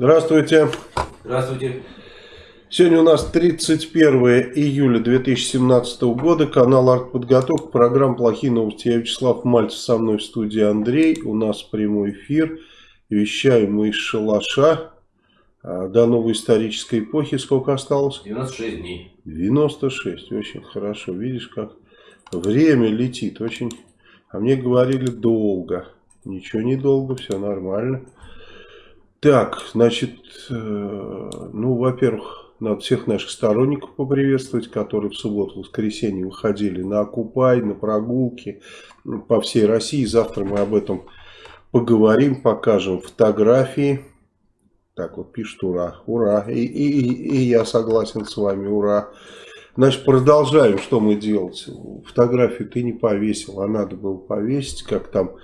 Здравствуйте. Здравствуйте. Сегодня у нас 31 июля 2017 года, канал «Артподготовка», программа «Плохие новости». Я Вячеслав Мальцев, со мной в студии Андрей. У нас прямой эфир. Вещаем мы из шалаша. А, до новой исторической эпохи сколько осталось? 96 дней. 96, очень хорошо. Видишь, как время летит. Очень. А мне говорили долго. Ничего не долго, все нормально. Так, значит, э, ну, во-первых, надо всех наших сторонников поприветствовать, которые в субботу-воскресенье выходили на Окупай, на прогулки по всей России. Завтра мы об этом поговорим, покажем фотографии. Так вот пишут ура, ура. И, и, и я согласен с вами, ура. Значит, продолжаем, что мы делать. Фотографию ты не повесил, а надо было повесить, как там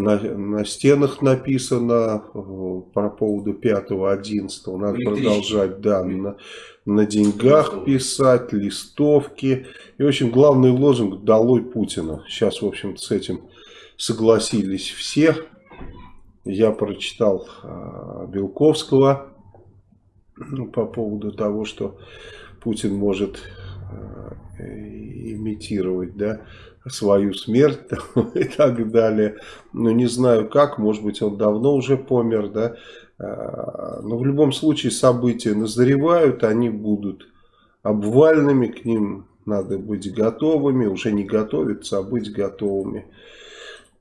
на, на стенах написано э, по поводу 5-11. Надо продолжать, да, на, на деньгах писать, листовки. И, в общем, главный лозунг «Долой Путина». Сейчас, в общем-то, с этим согласились все. Я прочитал э, Белковского ну, по поводу того, что Путин может э, имитировать, да, свою смерть и так далее. Ну, не знаю как, может быть, он давно уже помер, да. А, но в любом случае события назревают, они будут обвальными, к ним надо быть готовыми, уже не готовиться, а быть готовыми.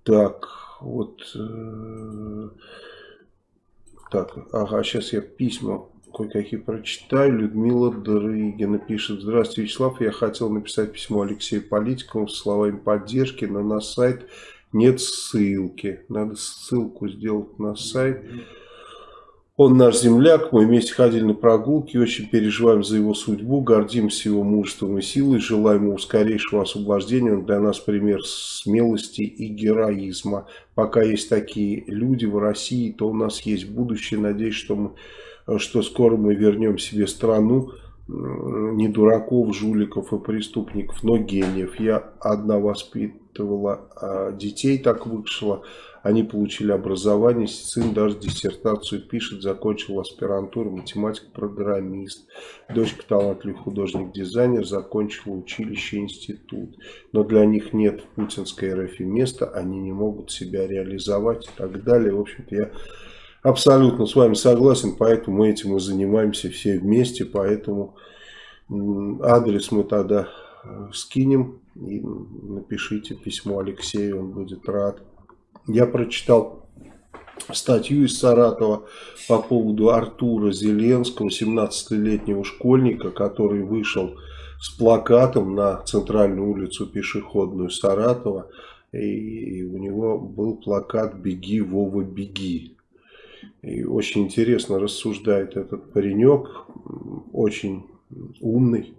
Так, вот... Э, так, ага, сейчас я письма кое-какие прочитаю. Людмила Дрыгина пишет. Здравствуйте, Вячеслав. Я хотел написать письмо Алексею Политикову с словами поддержки, но на сайт нет ссылки. Надо ссылку сделать на сайт. Он наш земляк, мы вместе ходили на прогулки, очень переживаем за его судьбу, гордимся его мужеством и силой, желаем ему скорейшего освобождения. Он для нас пример смелости и героизма. Пока есть такие люди в России, то у нас есть будущее. Надеюсь, что мы что скоро мы вернем себе страну не дураков, жуликов и преступников, но гениев. Я одна воспитывала а детей, так вышло. Они получили образование, сын даже диссертацию пишет, закончил аспирантуру, математик-программист. Дочка талантливый художник-дизайнер, закончила училище, институт. Но для них нет в путинской РФ места, они не могут себя реализовать и так далее. В общем-то, я Абсолютно с вами согласен, поэтому мы этим и занимаемся все вместе, поэтому адрес мы тогда э, скинем и напишите письмо Алексею, он будет рад. Я прочитал статью из Саратова по поводу Артура Зеленского, 17-летнего школьника, который вышел с плакатом на центральную улицу пешеходную Саратова, и у него был плакат «Беги, Вова, беги». И очень интересно рассуждает этот паренек, очень умный,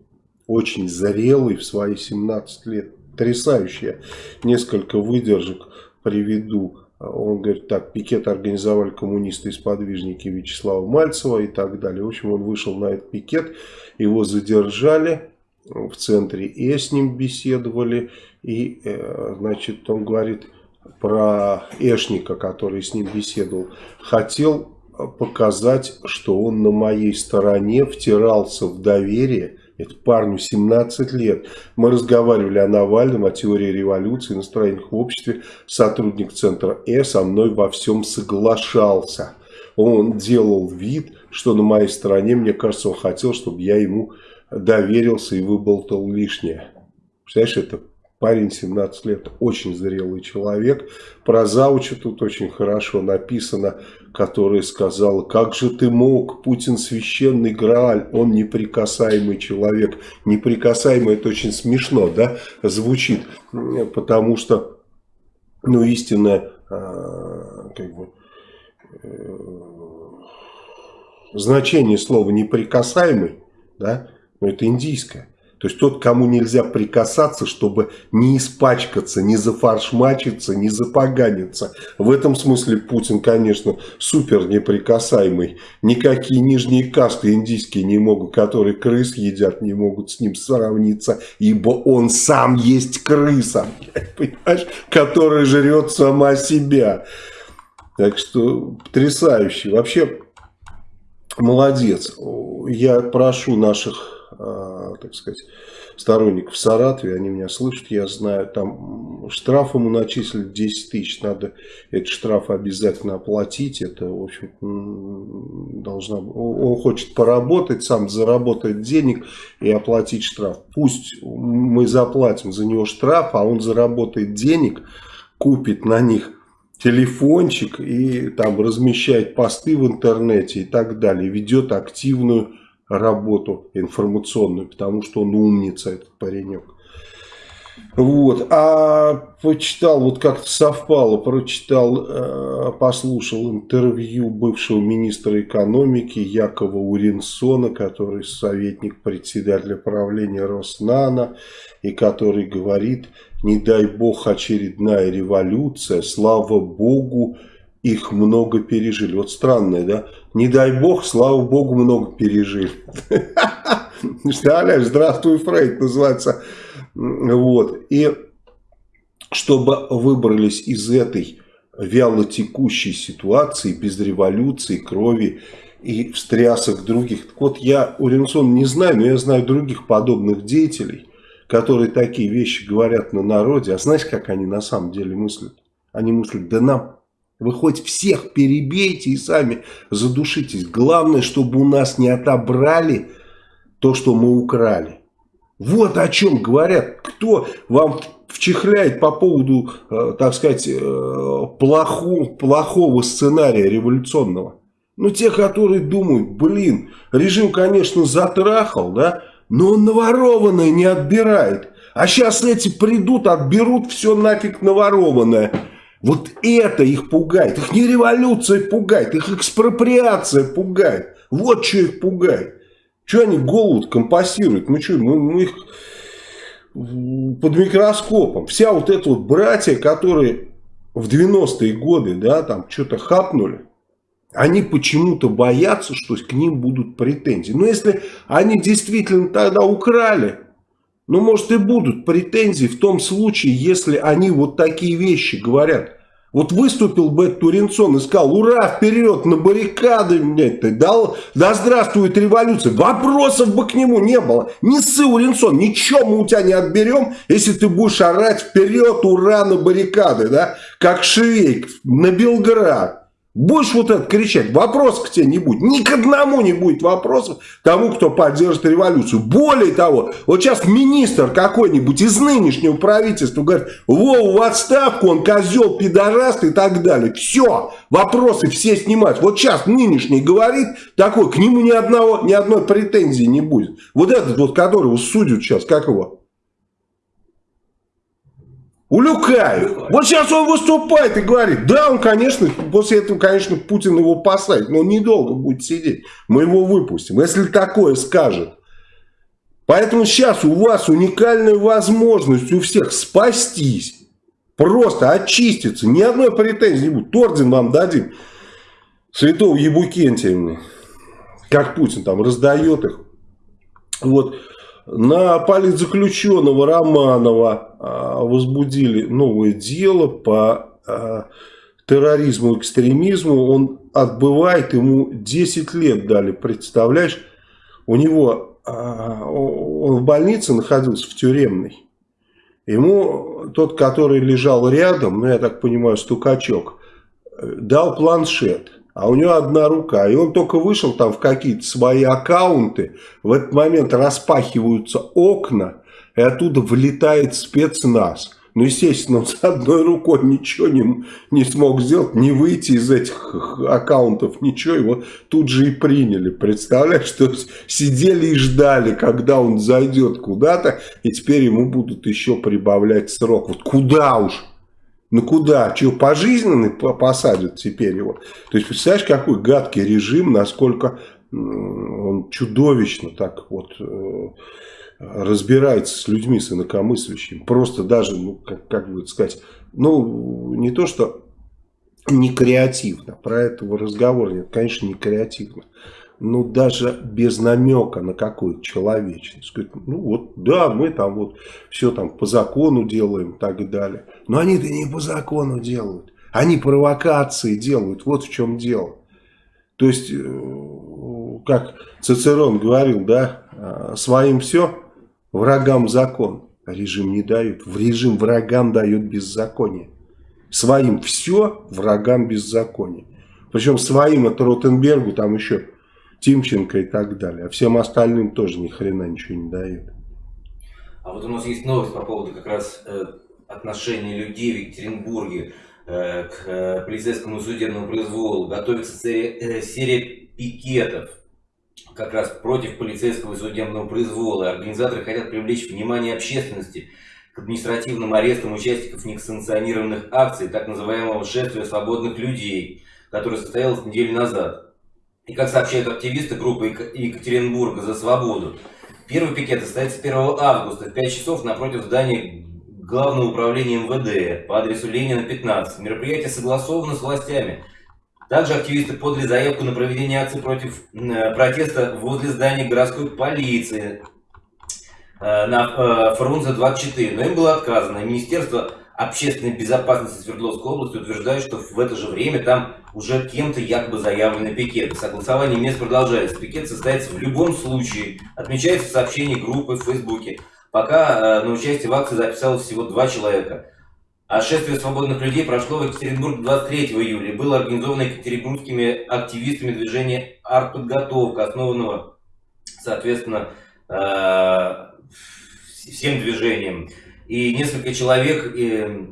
очень зрелый в свои 17 лет, потрясающий. несколько выдержек приведу. Он говорит, так, пикет организовали коммунисты и сподвижники Вячеслава Мальцева и так далее. В общем, он вышел на этот пикет, его задержали в центре, и с ним беседовали. И, э, значит, он говорит, про Эшника, который с ним беседовал, хотел показать, что он на моей стороне втирался в доверие. Это парню 17 лет. Мы разговаривали о Навальном, о теории революции, настроениях в обществе. Сотрудник центра Э со мной во всем соглашался. Он делал вид, что на моей стороне, мне кажется, он хотел, чтобы я ему доверился и выболтал лишнее. Представляешь, это Парень 17 лет, очень зрелый человек. Про Зауча тут очень хорошо написано, которая сказала, как же ты мог, Путин священный Грааль, он неприкасаемый человек. Неприкасаемый, это очень смешно, да, звучит, потому что, ну, истинное, а, как бы, э, значение слова неприкасаемый, да, но это индийское. То есть тот, кому нельзя прикасаться, чтобы не испачкаться, не зафаршмачиться, не запоганиться. В этом смысле Путин, конечно, супер неприкасаемый. Никакие нижние касты индийские не могут, которые крыс едят, не могут с ним сравниться, ибо он сам есть крыса, понимаешь, которая жрет сама себя. Так что потрясающе. Вообще молодец. Я прошу наших, так сказать, сторонников в Саратове, они меня слышат, я знаю, там штраф ему начислили 10 тысяч, надо этот штраф обязательно оплатить, это, в общем, должна, он хочет поработать, сам заработать денег и оплатить штраф. Пусть мы заплатим за него штраф, а он заработает денег, купит на них телефончик и там размещает посты в интернете и так далее, ведет активную работу информационную, потому что он умница, этот паренек. Вот, а почитал, вот как-то совпало, прочитал, э, послушал интервью бывшего министра экономики Якова Уринсона, который советник председателя правления Роснана, и который говорит, не дай бог очередная революция, слава богу, их много пережили. Вот странное, да? Не дай бог, слава богу, много пережили. Представляешь, здравствуй, Фрейд называется. Вот. И чтобы выбрались из этой вяло текущей ситуации, без революции, крови и встрясок других. Так вот, я Уренсон не знаю, но я знаю других подобных деятелей, которые такие вещи говорят на народе. А знаешь, как они на самом деле мыслят? Они мыслят, да нам вы хоть всех перебейте и сами задушитесь. Главное, чтобы у нас не отобрали то, что мы украли. Вот о чем говорят. Кто вам вчихляет по поводу, э, так сказать, э, плоху, плохого сценария революционного. Ну, те, которые думают, блин, режим, конечно, затрахал, да, но он наворованное не отбирает. А сейчас эти придут, отберут все нафиг наворованное. Вот это их пугает. Их не революция пугает, их экспроприация пугает. Вот что их пугает. Что они голову компасируют? Мы что, мы, мы их под микроскопом. Вся вот эта вот братья, которые в 90-е годы, да, там что-то хапнули, они почему-то боятся, что к ним будут претензии. Но если они действительно тогда украли, ну, может, и будут претензии в том случае, если они вот такие вещи говорят. Вот выступил бы Туринсон и сказал, ура, вперед, на баррикады, блядь, дал, да здравствует революция. Вопросов бы к нему не было. Не ссы, Уринсон, ничего мы у тебя не отберем, если ты будешь орать вперед, ура, на баррикады, да, как Швейк на Белград. Будешь вот это кричать, вопрос к тебе не будет. Ни к одному не будет вопросов тому, кто поддержит революцию. Более того, вот сейчас министр какой-нибудь из нынешнего правительства говорит, Вову в отставку, он козел, пидораст и так далее. Все, вопросы все снимать. Вот сейчас нынешний говорит такой, к нему ни, одного, ни одной претензии не будет. Вот этот вот, которого судят сейчас, как его? Улюкаев. Вот сейчас он выступает и говорит, да, он, конечно, после этого, конечно, Путин его посадит, но он недолго будет сидеть. Мы его выпустим, если такое скажет. Поэтому сейчас у вас уникальная возможность у всех спастись. Просто очиститься. Ни одной претензии не будет. Орден вам дадим. Святого Ебукентия. Как Путин там раздает их. Вот. На политзаключенного Романова а, возбудили новое дело по а, терроризму и экстремизму. Он отбывает, ему 10 лет дали, представляешь? У него, а, он в больнице находился, в тюремной. Ему тот, который лежал рядом, ну я так понимаю, стукачок, дал планшет а у него одна рука. И он только вышел там в какие-то свои аккаунты, в этот момент распахиваются окна, и оттуда вылетает спецназ. Ну, естественно, он с одной рукой ничего не, не смог сделать, не выйти из этих аккаунтов, ничего, его тут же и приняли. Представляешь, что сидели и ждали, когда он зайдет куда-то, и теперь ему будут еще прибавлять срок. Вот куда уж? Ну куда? Чего, пожизненный посадят теперь его? То есть, представляешь, какой гадкий режим, насколько он чудовищно так вот э, разбирается с людьми, с инакомыслящими. Просто даже, ну, как, как бы сказать, ну, не то, что не креативно, про этого разговора нет, конечно, не креативно ну, даже без намека на какую-то человечность. Сказать, ну, вот, да, мы там вот все там по закону делаем и так далее. Но они-то не по закону делают. Они провокации делают. Вот в чем дело. То есть, э, как Цицерон говорил, да, а, своим все, врагам закон. Режим не дают. В режим врагам дают беззаконие. Своим все, врагам беззаконие. Причем своим это Ротенбергу, там еще Тимченко и так далее. А всем остальным тоже ни хрена ничего не дают. А вот у нас есть новость по поводу как раз э, отношения людей в Екатеринбурге э, к э, полицейскому судебному произволу. Готовится серия, э, серия пикетов как раз против полицейского и судебного произвола. Организаторы хотят привлечь внимание общественности к административным арестам участников несанкционированных акций, так называемого шествия свободных людей, которое состоялось неделю назад. И как сообщают активисты группы Екатеринбурга за свободу, первый пикет состоится 1 августа в 5 часов напротив здания Главного управления МВД по адресу Ленина 15. Мероприятие согласовано с властями. Также активисты подали заявку на проведение акции против э, протеста возле здания городской полиции э, на э, Фрунзе 24, но им было отказано. Министерство общественной безопасности Свердловской области утверждает, что в это же время там уже кем-то якобы заявлены пикеты. Согласование мест продолжается. Пикет состоится в любом случае. Отмечается в сообщении группы в Фейсбуке. Пока на участие в акции записалось всего два человека. А шествие свободных людей прошло в Екатеринбург 23 июля. Было организовано екатеринбургскими активистами движения «Артподготовка», основанного, соответственно, э, всем движением. И несколько человек э,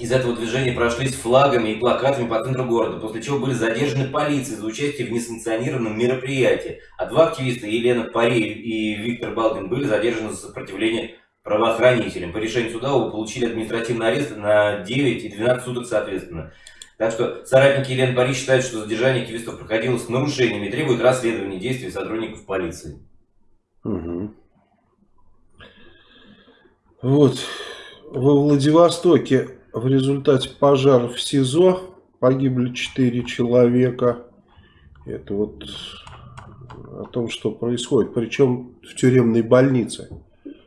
из этого движения прошли с флагами и плакатами по центру города, после чего были задержаны полицией за участие в несанкционированном мероприятии. А два активиста, Елена Пари и Виктор Балдин, были задержаны за сопротивление правоохранителям. По решению суда оба получили административный арест на 9 и 12 суток соответственно. Так что соратники Елены Пари считают, что задержание активистов проходило с нарушениями и требуют расследования действий сотрудников полиции. Угу. Вот, во Владивостоке в результате пожара в СИЗО погибли 4 человека. Это вот о том, что происходит. Причем в тюремной больнице.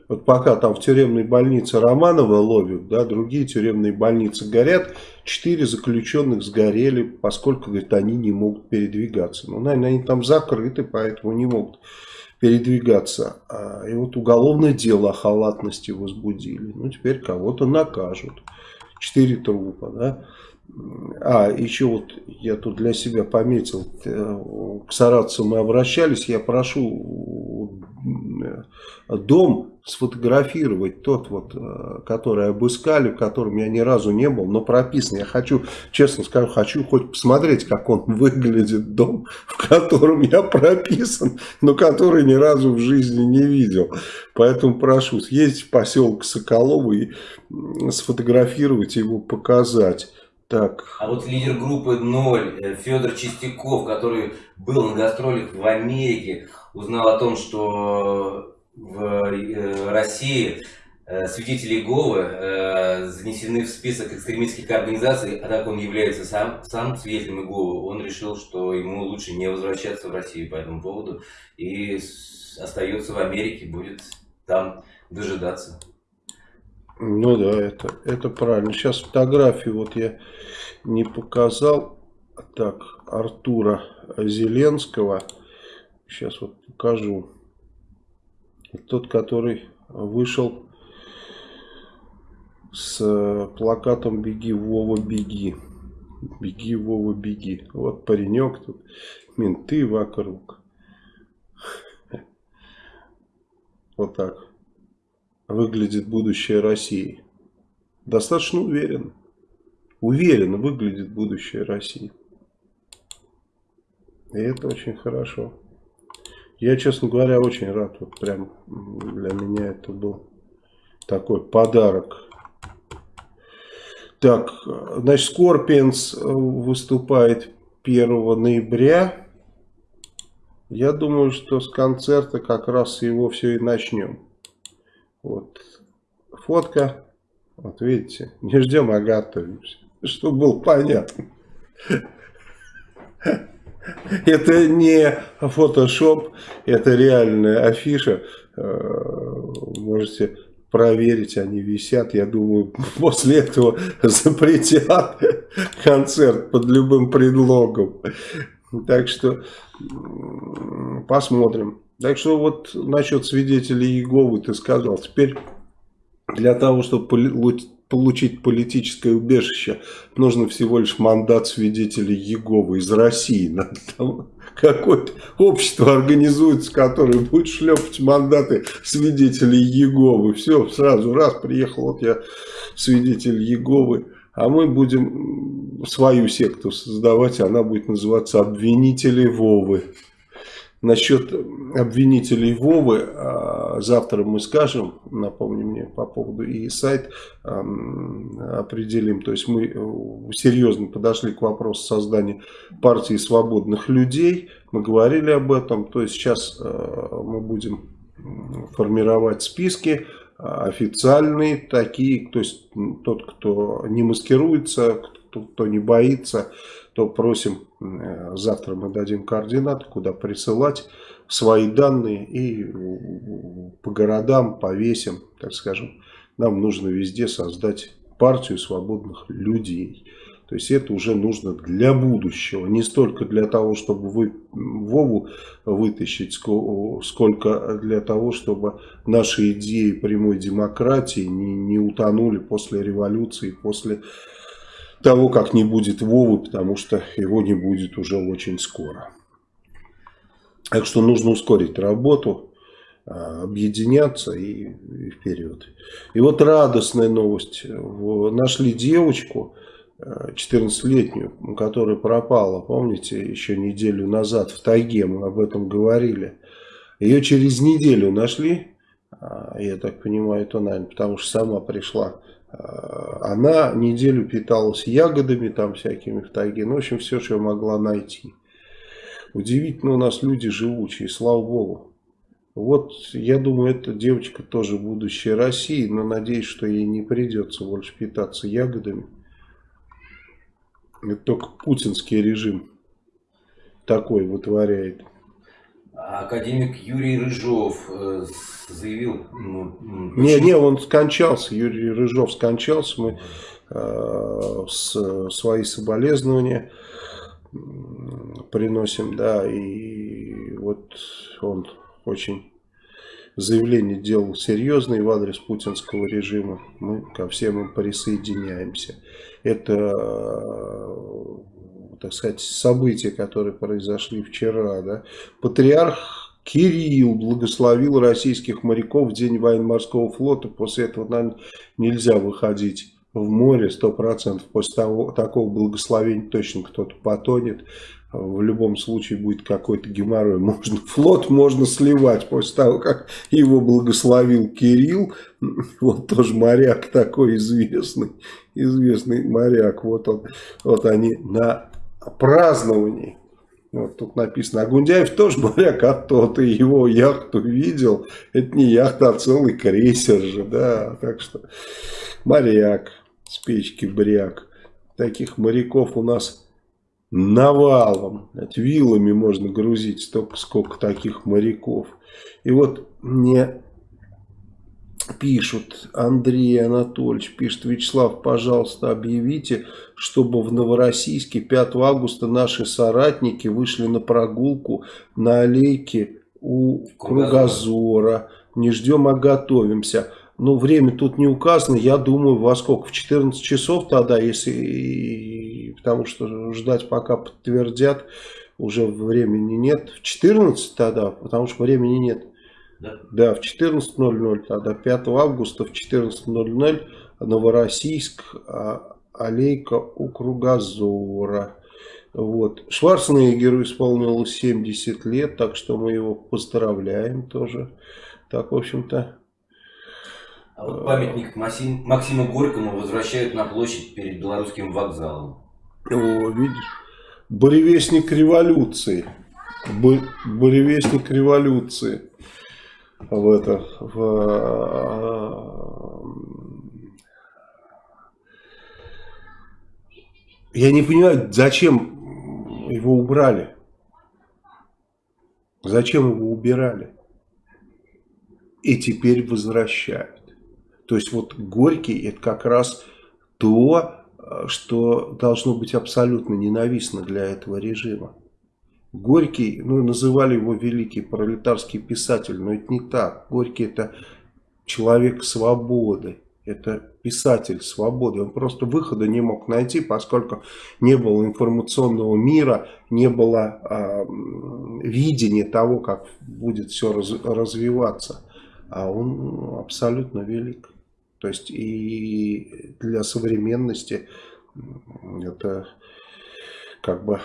Вот пока там в тюремной больнице Романова ловят, да, другие тюремные больницы горят, четыре заключенных сгорели, поскольку, говорит, они не могут передвигаться. Ну, наверное, они там закрыты, поэтому не могут передвигаться. А, и вот уголовное дело о халатности возбудили. Ну, теперь кого-то накажут. Четыре трупа, да. А, еще вот я тут для себя пометил, э, к саратцам мы обращались, я прошу э, дом сфотографировать, тот вот, э, который обыскали, в котором я ни разу не был, но прописан. Я хочу, честно скажу, хочу хоть посмотреть, как он выглядит, дом, в котором я прописан, но который ни разу в жизни не видел. Поэтому прошу съездить в поселок Соколово и сфотографировать его, показать. Так. А вот лидер группы «Ноль» э, Федор Чистяков, который был на гастролях в Америке, узнал о том, что в э, России э, свидетели Иеговы занесены в список экстремистских организаций, а так он является сам, сам свидетелем Иеговы, он решил, что ему лучше не возвращаться в Россию по этому поводу и остается в Америке, будет там дожидаться. Ну да, это, это правильно. Сейчас фотографию вот я не показал. Так, Артура Зеленского. Сейчас вот покажу. Тот, который вышел с плакатом «Беги, Вова, беги». «Беги, Вова, беги». Вот паренек тут, менты вокруг. Вот так выглядит будущее России? Достаточно уверенно. Уверенно выглядит будущее России. И это очень хорошо. Я, честно говоря, очень рад. Вот прям для меня это был такой подарок. Так, значит, Скорпионс выступает 1 ноября. Я думаю, что с концерта как раз его все и начнем. Вот фотка. Вот видите, не ждем, а готовимся. Чтобы было понятно. Это не фотошоп, это реальная афиша. Э, можете проверить, они висят. Я думаю, после этого запретят концерт под любым предлогом. Так что посмотрим. Так что вот насчет свидетелей Иеговы ты сказал. Теперь для того, чтобы получить политическое убежище, нужно всего лишь мандат свидетелей Иеговы из России. Какое-то общество организуется, которое будет шлепать мандаты свидетелей Иеговы. Все, сразу раз приехал, вот я свидетель Иеговы. А мы будем свою секту создавать, она будет называться «Обвинители Вовы». Насчет обвинителей Вовы а, завтра мы скажем, напомни мне по поводу и сайт определим. То есть мы э, серьезно подошли к вопросу создания партии свободных людей. Мы говорили об этом. То есть сейчас э, мы будем формировать списки официальные такие. То есть тот, кто не маскируется, кто не боится, то просим, завтра мы дадим координаты, куда присылать свои данные и по городам повесим, так скажем. Нам нужно везде создать партию свободных людей. То есть это уже нужно для будущего, не столько для того, чтобы вы Вову вытащить, сколько для того, чтобы наши идеи прямой демократии не, не утонули после революции, после того, как не будет Вовы, потому что его не будет уже очень скоро. Так что нужно ускорить работу, а, объединяться и, и вперед. И вот радостная новость. Нашли девочку, 14-летнюю, а, которая пропала, помните, еще неделю назад в тайге, мы об этом говорили. Ее через неделю нашли, а, я так понимаю, это, наверное, потому что сама пришла она неделю питалась ягодами там всякими в тайге. Ну, в общем, все, что могла найти. Удивительно у нас люди живучие, слава богу. Вот, я думаю, эта девочка тоже будущее России, но надеюсь, что ей не придется больше питаться ягодами. Это только путинский режим такой вытворяет. Академик Юрий Рыжов э, заявил... Ну, не, не, он скончался, Юрий Рыжов скончался, мы э, с, свои соболезнования приносим, да, и вот он очень заявление делал серьезное в адрес путинского режима, мы ко всем им присоединяемся. Это так сказать, события, которые произошли вчера. Да? Патриарх Кирилл благословил российских моряков в день военно-морского флота. После этого, наверное, нельзя выходить в море, сто процентов. После того, такого благословения точно кто-то потонет. В любом случае будет какой-то геморрой. Можно, флот можно сливать после того, как его благословил Кирилл. Вот тоже моряк такой известный. Известный моряк. Вот, он, вот они на празднований. Вот тут написано, а Гундяев тоже моряк, а то ты его яхту видел. Это не яхта, а целый крейсер же, да. Так что моряк, с бряк. Таких моряков у нас навалом. Вилами можно грузить столько, сколько таких моряков. И вот мне пишут, Андрей Анатольевич пишет, Вячеслав, пожалуйста, объявите, чтобы в Новороссийске 5 августа наши соратники вышли на прогулку на аллейке у Кругозора. Не ждем, а готовимся. Ну, время тут не указано, я думаю, во сколько? В 14 часов тогда, если, потому что ждать пока подтвердят, уже времени нет. В 14 тогда, потому что времени нет. Да, да в 14.00, тогда 5 августа в 14.00 Новороссийск, а, аллейка у Кругозора. Вот. Шварценеггеру исполнилось 70 лет, так что мы его поздравляем тоже. Так, в общем-то... А вот памятник Максим, Максиму Горькому возвращают на площадь перед белорусским вокзалом. О, видишь, буревестник революции. Буревестник революции в это в, я не понимаю, зачем его убрали, зачем его убирали и теперь возвращают. То есть вот Горький это как раз то, что должно быть абсолютно ненавистно для этого режима. Горький, ну, называли его великий пролетарский писатель, но это не так. Горький это человек свободы, это писатель свободы. Он просто выхода не мог найти, поскольку не было информационного мира, не было э, видения того, как будет все раз, развиваться. А он абсолютно велик. То есть и для современности это как бы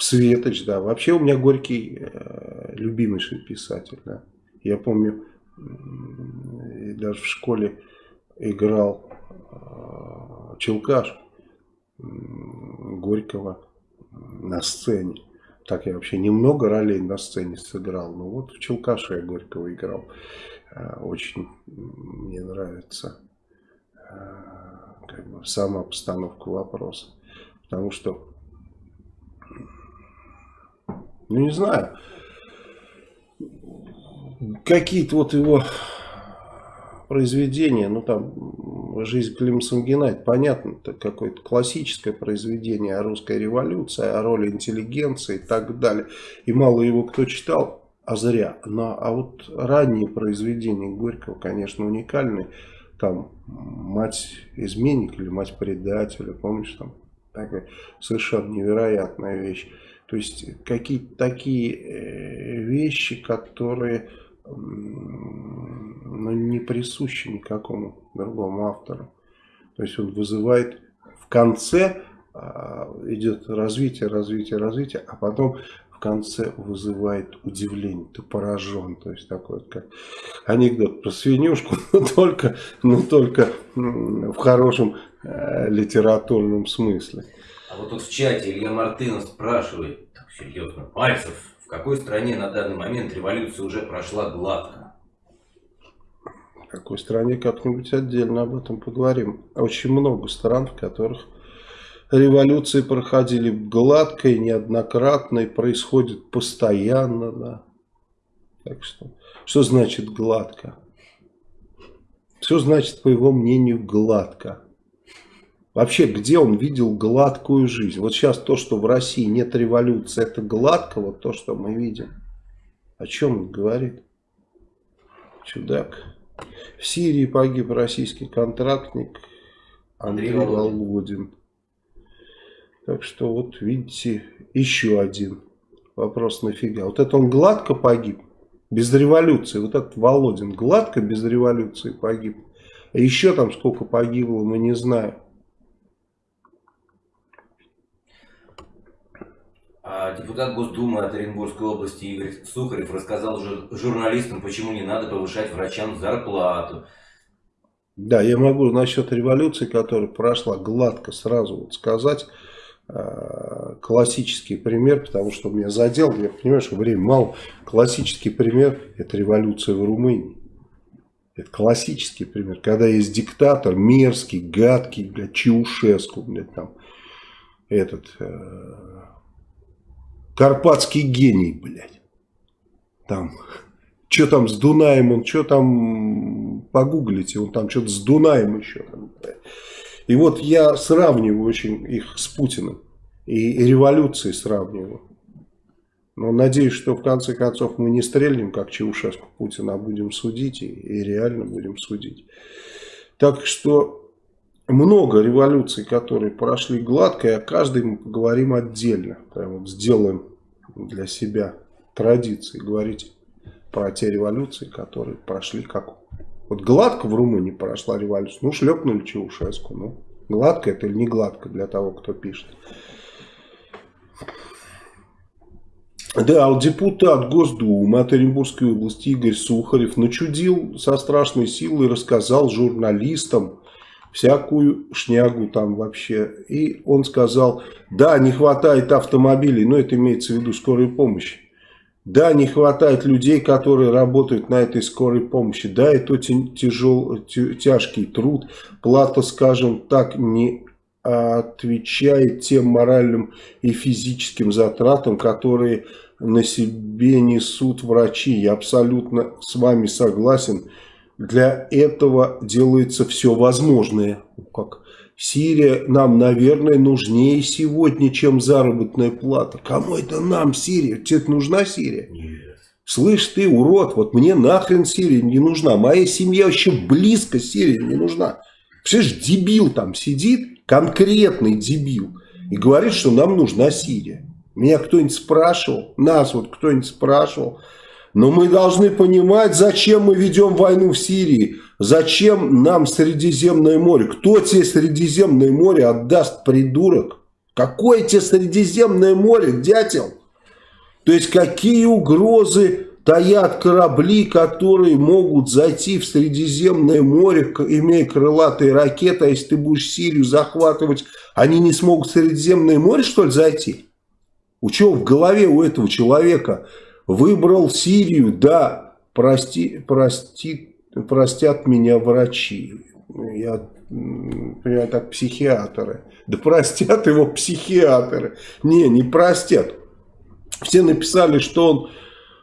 Светоч, да. Вообще у меня Горький э, любимейший писатель, да. Я помню, даже в школе играл э, Челкаш Горького на сцене. Так я вообще немного ролей на сцене сыграл. Но вот в Челкаше я Горького играл. Э, очень мне нравится э, как бы, сама постановка вопроса. Потому что, ну не знаю, какие-то вот его произведения, ну там «Жизнь Клима Самгина», это понятно, это какое-то классическое произведение о русской революции, о роли интеллигенции и так далее. И мало его кто читал, а зря. Но, а вот ранние произведения Горького, конечно, уникальные. Там «Мать изменник» или «Мать предателя», помнишь, там такая совершенно невероятная вещь. То есть какие-то такие э, вещи, которые ну, не присущи никакому другому автору. То есть он вызывает в конце а, идет развитие, развитие, развитие, а потом в конце вызывает удивление, ты поражен, то есть такой вот как анекдот про свинюшку, но только, но только в хорошем э, литературном смысле. А вот тут в чате Илья Мартынов спрашивает, так серьезно, Пальцев, в какой стране на данный момент революция уже прошла гладко? В какой стране как-нибудь отдельно об этом поговорим. Очень много стран, в которых революции проходили гладко и неоднократно, и происходит постоянно. Да. Так что, что значит гладко? Все значит, по его мнению, гладко. Вообще, где он видел гладкую жизнь? Вот сейчас то, что в России нет революции, это гладко, вот то, что мы видим. О чем он говорит? Чудак. В Сирии погиб российский контрактник Андрей, Андрей Володин. Так что вот видите, еще один вопрос нафига. Вот это он гладко погиб, без революции. Вот этот Володин гладко без революции погиб. А еще там сколько погибло, мы не знаем. А депутат Госдумы от Оренбургской области Игорь Сухарев рассказал журналистам, почему не надо повышать врачам зарплату. Да, я могу насчет революции, которая прошла гладко, сразу вот сказать э, классический пример, потому что меня задел, я понимаю, что время мало. Классический пример – это революция в Румынии. Это классический пример, когда есть диктатор мерзкий, гадкий, блядь, Чаушеску, блядь, там, этот, э, Карпатский гений, блядь. Там, что там с Дунаем, он что там, погуглите, он там что-то с Дунаем еще. Там, и вот я сравниваю очень их с Путиным. И, и революцией сравниваю. Но надеюсь, что в конце концов мы не стрельнем, как Чаушеску Путина, а будем судить и, и реально будем судить. Так что много революций, которые прошли гладко, и о каждой мы поговорим отдельно. Прям вот сделаем для себя традицией говорить про те революции, которые прошли как... Вот гладко в Румынии прошла революция, ну шлепнули Чаушеску, ну гладко это или не гладко для того, кто пишет. Да, вот депутат Госдумы от Оренбургской области Игорь Сухарев начудил со страшной силой, рассказал журналистам, всякую шнягу там вообще. И он сказал, да, не хватает автомобилей, но это имеется в виду скорой помощи. Да, не хватает людей, которые работают на этой скорой помощи. Да, это тяжел, тяжкий труд. Плата, скажем так, не отвечает тем моральным и физическим затратам, которые на себе несут врачи. Я абсолютно с вами согласен. Для этого делается все возможное. Как Сирия нам, наверное, нужнее сегодня, чем заработная плата. Кому это нам Сирия? Тебе нужна Сирия? Нет. Слышь ты, урод, вот мне нахрен Сирия не нужна. Моя семья вообще близко Сирии не нужна. Представляешь, дебил там сидит, конкретный дебил, и говорит, что нам нужна Сирия. Меня кто-нибудь спрашивал, нас вот кто-нибудь спрашивал. Но мы должны понимать, зачем мы ведем войну в Сирии. Зачем нам Средиземное море? Кто тебе Средиземное море отдаст, придурок? Какое тебе Средиземное море, дятел? То есть какие угрозы таят корабли, которые могут зайти в Средиземное море, имея крылатые ракеты, а если ты будешь Сирию захватывать, они не смогут в Средиземное море, что ли, зайти? У чего в голове у этого человека выбрал Сирию, да, прости, прости, простят меня врачи, я понимаю, так психиатры, да простят его психиатры, не, не простят. Все написали, что он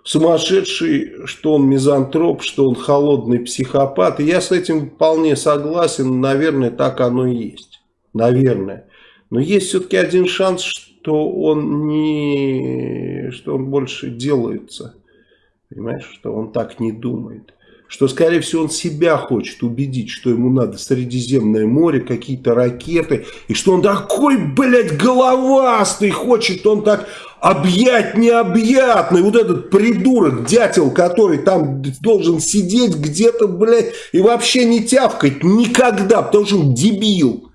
сумасшедший, что он мизантроп, что он холодный психопат. И я с этим вполне согласен. Наверное, так оно и есть. Наверное. Но есть все-таки один шанс, что он не, что он больше делается. Понимаешь, что он так не думает. Что, скорее всего, он себя хочет убедить, что ему надо Средиземное море, какие-то ракеты. И что он такой, блядь, головастый, хочет он так объять необъятный, вот этот придурок, дятел, который там должен сидеть где-то, блядь, и вообще не тявкать никогда, потому что он дебил.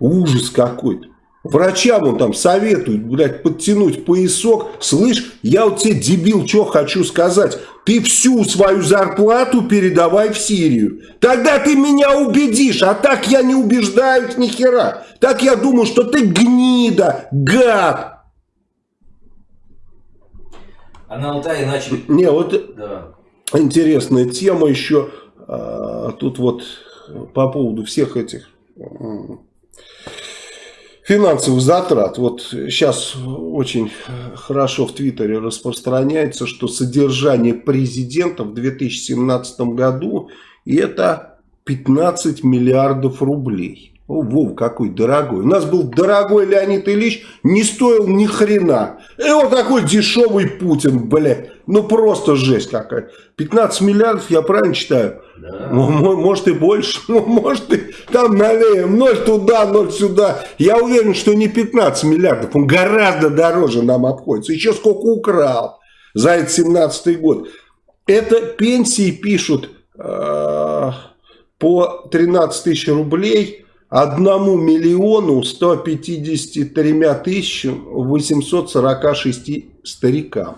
Ужас какой-то. Врачам он там советует, блядь, подтянуть поясок. Слышь, я вот тебе, дебил, что хочу сказать. Ты всю свою зарплату передавай в Сирию. Тогда ты меня убедишь, а так я не убеждаюсь ни хера. Так я думаю, что ты гнида, гад. А на Алтае начали... Не, вот да. интересная тема еще. А, тут вот по поводу всех этих финансовых затрат. Вот сейчас очень хорошо в Твиттере распространяется, что содержание президента в 2017 году это 15 миллиардов рублей. О, Вов, какой дорогой. У нас был дорогой Леонид Ильич, не стоил ни хрена. И вот такой дешевый Путин, блядь. Ну просто жесть какая. 15 миллиардов, я правильно читаю? Да. Может и больше, может и там налеем. Ноль туда, ноль сюда. Я уверен, что не 15 миллиардов. Он гораздо дороже нам обходится. Еще сколько украл за этот 17 год. Это пенсии пишут э, по 13 тысяч рублей одному миллиону 153 тысячам 846 старикам.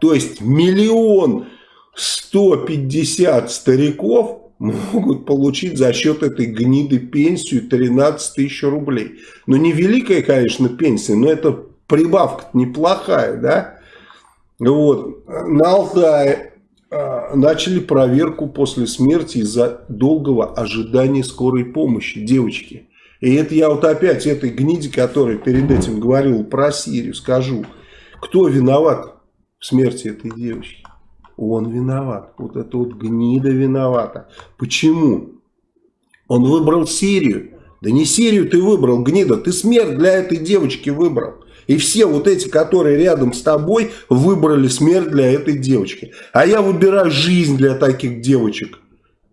То есть миллион 150 стариков могут получить за счет этой гниды пенсию 13 тысяч рублей. Ну, не великая, конечно, пенсия, но это прибавка неплохая, да? Вот. На Алтае начали проверку после смерти из-за долгого ожидания скорой помощи девочки. И это я вот опять этой гниде, которая перед этим говорил про Сирию, скажу. Кто виноват в смерти этой девочки? Он виноват. Вот это вот гнида виновата. Почему? Он выбрал Сирию. Да не Сирию ты выбрал, гнида. Ты смерть для этой девочки выбрал. И все вот эти, которые рядом с тобой, выбрали смерть для этой девочки. А я выбираю жизнь для таких девочек.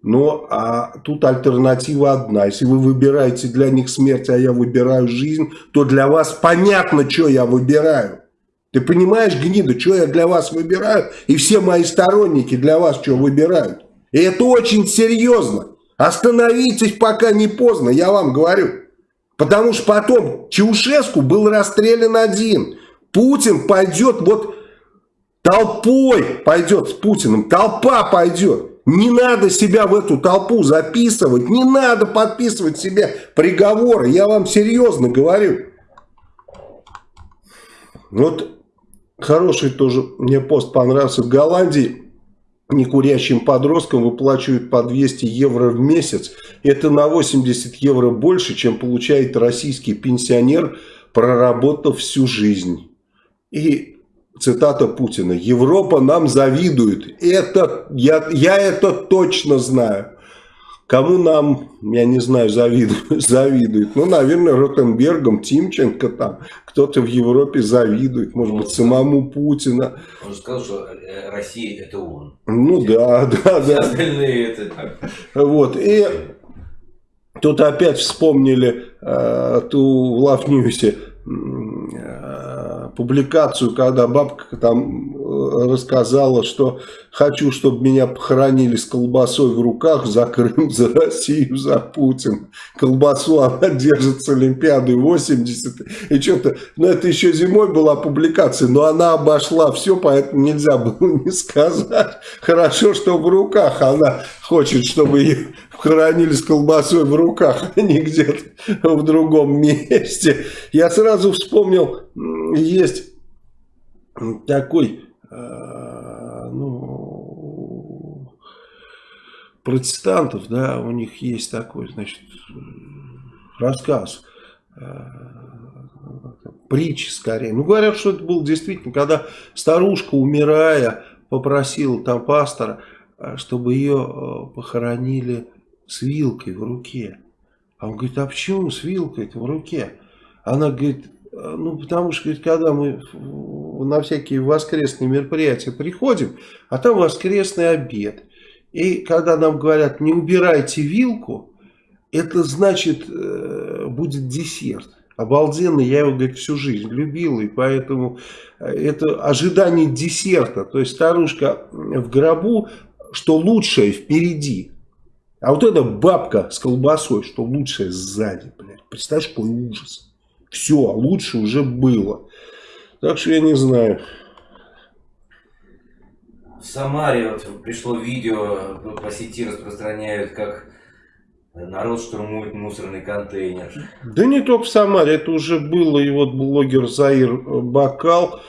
Но а тут альтернатива одна. Если вы выбираете для них смерть, а я выбираю жизнь, то для вас понятно, что я выбираю. Ты понимаешь, гнида, что я для вас выбираю? И все мои сторонники для вас что выбирают? И это очень серьезно. Остановитесь, пока не поздно, я вам говорю. Потому что потом Чаушеску был расстрелян один. Путин пойдет вот толпой, пойдет с Путиным, толпа пойдет. Не надо себя в эту толпу записывать, не надо подписывать себе приговоры, я вам серьезно говорю. Вот хороший тоже мне пост понравился в Голландии некурящим подросткам выплачивают по 200 евро в месяц. Это на 80 евро больше, чем получает российский пенсионер, проработав всю жизнь. И цитата Путина. Европа нам завидует. Это, я, я это точно знаю. Кому нам, я не знаю, завидуют? завидуют? Ну, наверное, Ротенбергом, Тимченко там. Кто-то в Европе завидует. Может быть, самому Путина. Он же сказал, что э, Россия это он. Ну, да, да, Все да. остальные это так. Вот. И тут опять вспомнили э, ту в Лавньюсе э, публикацию, когда бабка там рассказала, что хочу, чтобы меня похоронили с колбасой в руках за Крым, за Россию, за Путин. Колбасу она держит с Олимпиады 80. И что-то, ну это еще зимой была публикация, но она обошла все, поэтому нельзя было не сказать. Хорошо, что в руках она хочет, чтобы ее хоронили с колбасой в руках, а не где-то в другом месте. Я сразу вспомнил, есть такой, ну, протестантов, да, у них есть такой, значит, рассказ, э, притча скорее. Ну, говорят, что это было действительно, когда старушка, умирая, попросила там пастора, э, чтобы ее э, похоронили с вилкой в руке. А он говорит, а почему с вилкой в руке? Она говорит, «А, ну потому что, говорит, когда мы на всякие воскресные мероприятия приходим, а там воскресный обед. И когда нам говорят, не убирайте вилку, это значит, э, будет десерт. Обалденно, я его, говорит, всю жизнь любил, и поэтому э, это ожидание десерта. То есть старушка в гробу, что лучшее впереди. А вот эта бабка с колбасой, что лучшее сзади, блядь. Представляешь, какой ужас. Все, лучше уже было. Так что я не знаю. В Самаре вот пришло видео, по сети распространяют, как народ штурмует мусорный контейнер. Да не только в Самаре, это уже было. И вот блогер Заир Бакал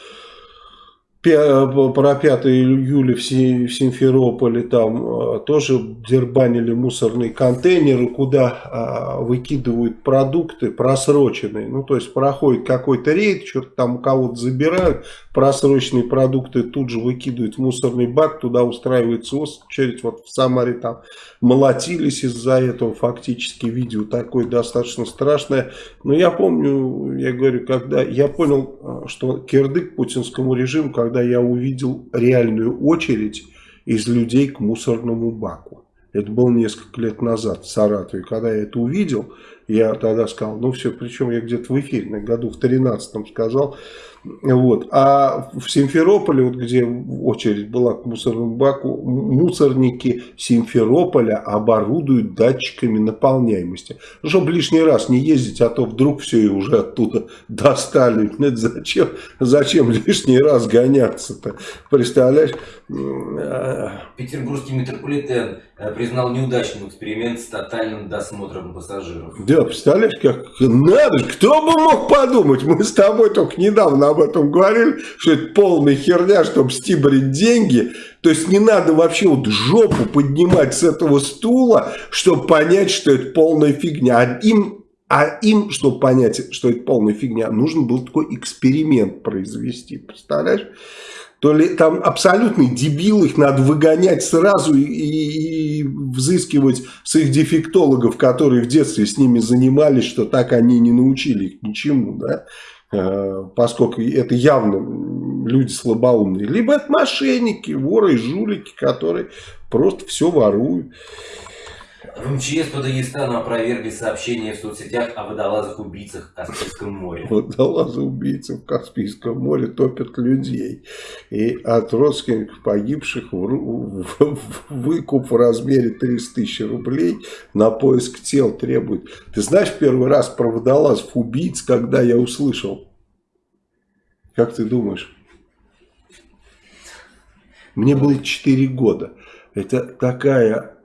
про 5 июля в Си- в Симферополе там э, тоже дербанили мусорные контейнеры, куда э, выкидывают продукты просроченные. Ну, то есть проходит какой-то рейд, что-то там у кого-то забирают, просроченные продукты тут же выкидывают в мусорный бак, туда устраивается очередь. Вот в Самаре там молотились из-за этого фактически. Видео такое достаточно страшное. Но я помню, я говорю, когда я понял, э, что кирдык путинскому режиму, когда я увидел реальную очередь из людей к мусорному баку. Это было несколько лет назад в Саратове. Когда я это увидел, я тогда сказал, ну все, причем я где-то в эфире, на году в 13 сказал. Вот. А в Симферополе, вот где очередь была к мусорному баку, мусорники Симферополя оборудуют датчиками наполняемости. Ну, чтобы лишний раз не ездить, а то вдруг все и уже оттуда достали. Ну, это зачем, зачем лишний раз гоняться-то? Представляешь? А, Петербургский метрополитен э, признал неудачным эксперимент с тотальным досмотром пассажиров. Да, представляешь, как надо кто бы мог подумать, мы с тобой только недавно об этом говорили, что это полная херня, чтобы стибрить деньги, то есть не надо вообще вот жопу поднимать с этого стула, чтобы понять, что это полная фигня, а им, а им, чтобы понять, что это полная фигня, нужно был такой эксперимент произвести, представляешь? То ли там абсолютный дебил, их надо выгонять сразу и, и- и взыскивать с их дефектологов, которые в детстве с ними занимались, что так они не научили их ничему, да, поскольку это явно люди слабоумные. Либо это мошенники, воры и жулики, которые просто все воруют. В МЧС по Дагестану опровергли сообщения в соцсетях о водолазах-убийцах в Каспийском море. Водолазы убийцы в Каспийском море топят людей. И от родственников погибших в выкуп в размере 300 тысяч рублей на поиск тел требует. Ты знаешь первый раз про водолазов убийц, когда я услышал? Как ты думаешь? Мне было 4 года. Это такая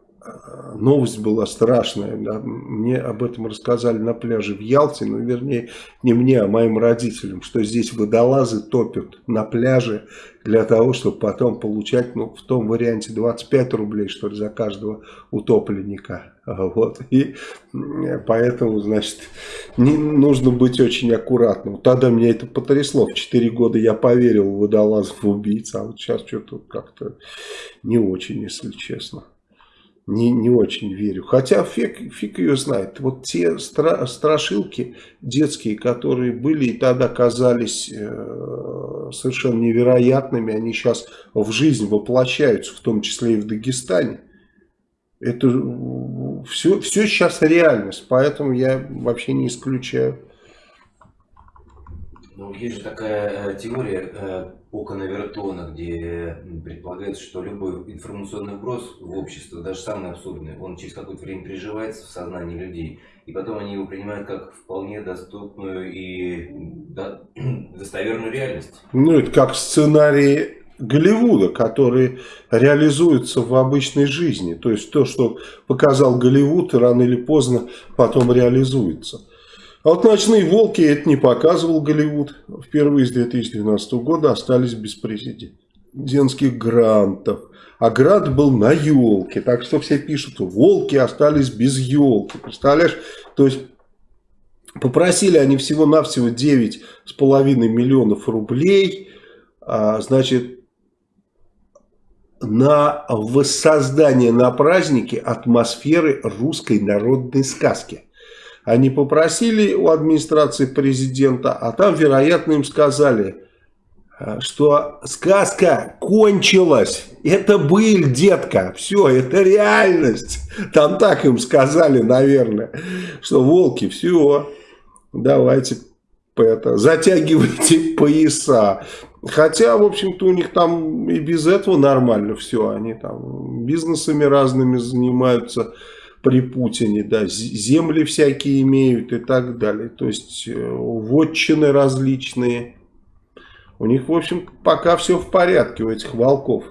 новость была страшная. да. Мне об этом рассказали на пляже в Ялте, ну, вернее, не мне, а моим родителям, что здесь водолазы топят на пляже для того, чтобы потом получать, ну, в том варианте 25 рублей, что ли, за каждого утопленника. Вот. И м, поэтому, значит, не, нужно быть очень аккуратным. Тогда меня это потрясло. В 4 года я поверил в водолазов убийц, а вот сейчас что-то как-то не очень, если честно. Не, не очень верю. Хотя фиг, фиг ее знает. Вот те стра страшилки детские, которые были и тогда казались э, совершенно невероятными, они сейчас в жизнь воплощаются, в том числе и в Дагестане. Это все, все сейчас реальность, поэтому я вообще не исключаю. Ну, есть же такая э, теория э, Окона Вертона, где предполагается, что любой информационный вброс в общество, даже самый абсурдный, он через какое-то время приживается в сознании людей, и потом они его принимают как вполне доступную и до, достоверную реальность. Ну, это как сценарий Голливуда, которые реализуются в обычной жизни. То есть то, что показал Голливуд, рано или поздно потом реализуется. А вот «Ночные волки» это не показывал Голливуд. Впервые с 2012 года остались без президентских грантов. А грант был на елке. Так что все пишут, волки остались без елки. Представляешь? То есть попросили они всего-навсего 9,5 миллионов рублей. А, значит, на воссоздание на празднике атмосферы русской народной сказки. Они попросили у администрации президента, а там, вероятно, им сказали, э, что сказка кончилась. Это быль, детка. Все, это реальность. Там так им сказали, наверное, что волки, все, давайте это, затягивайте пояса. Хотя, в общем-то, у них там и без этого нормально все. Они там бизнесами разными занимаются при Путине, да, земли всякие имеют и так далее. То есть э, вотчины различные. У них, в общем, пока все в порядке у этих волков.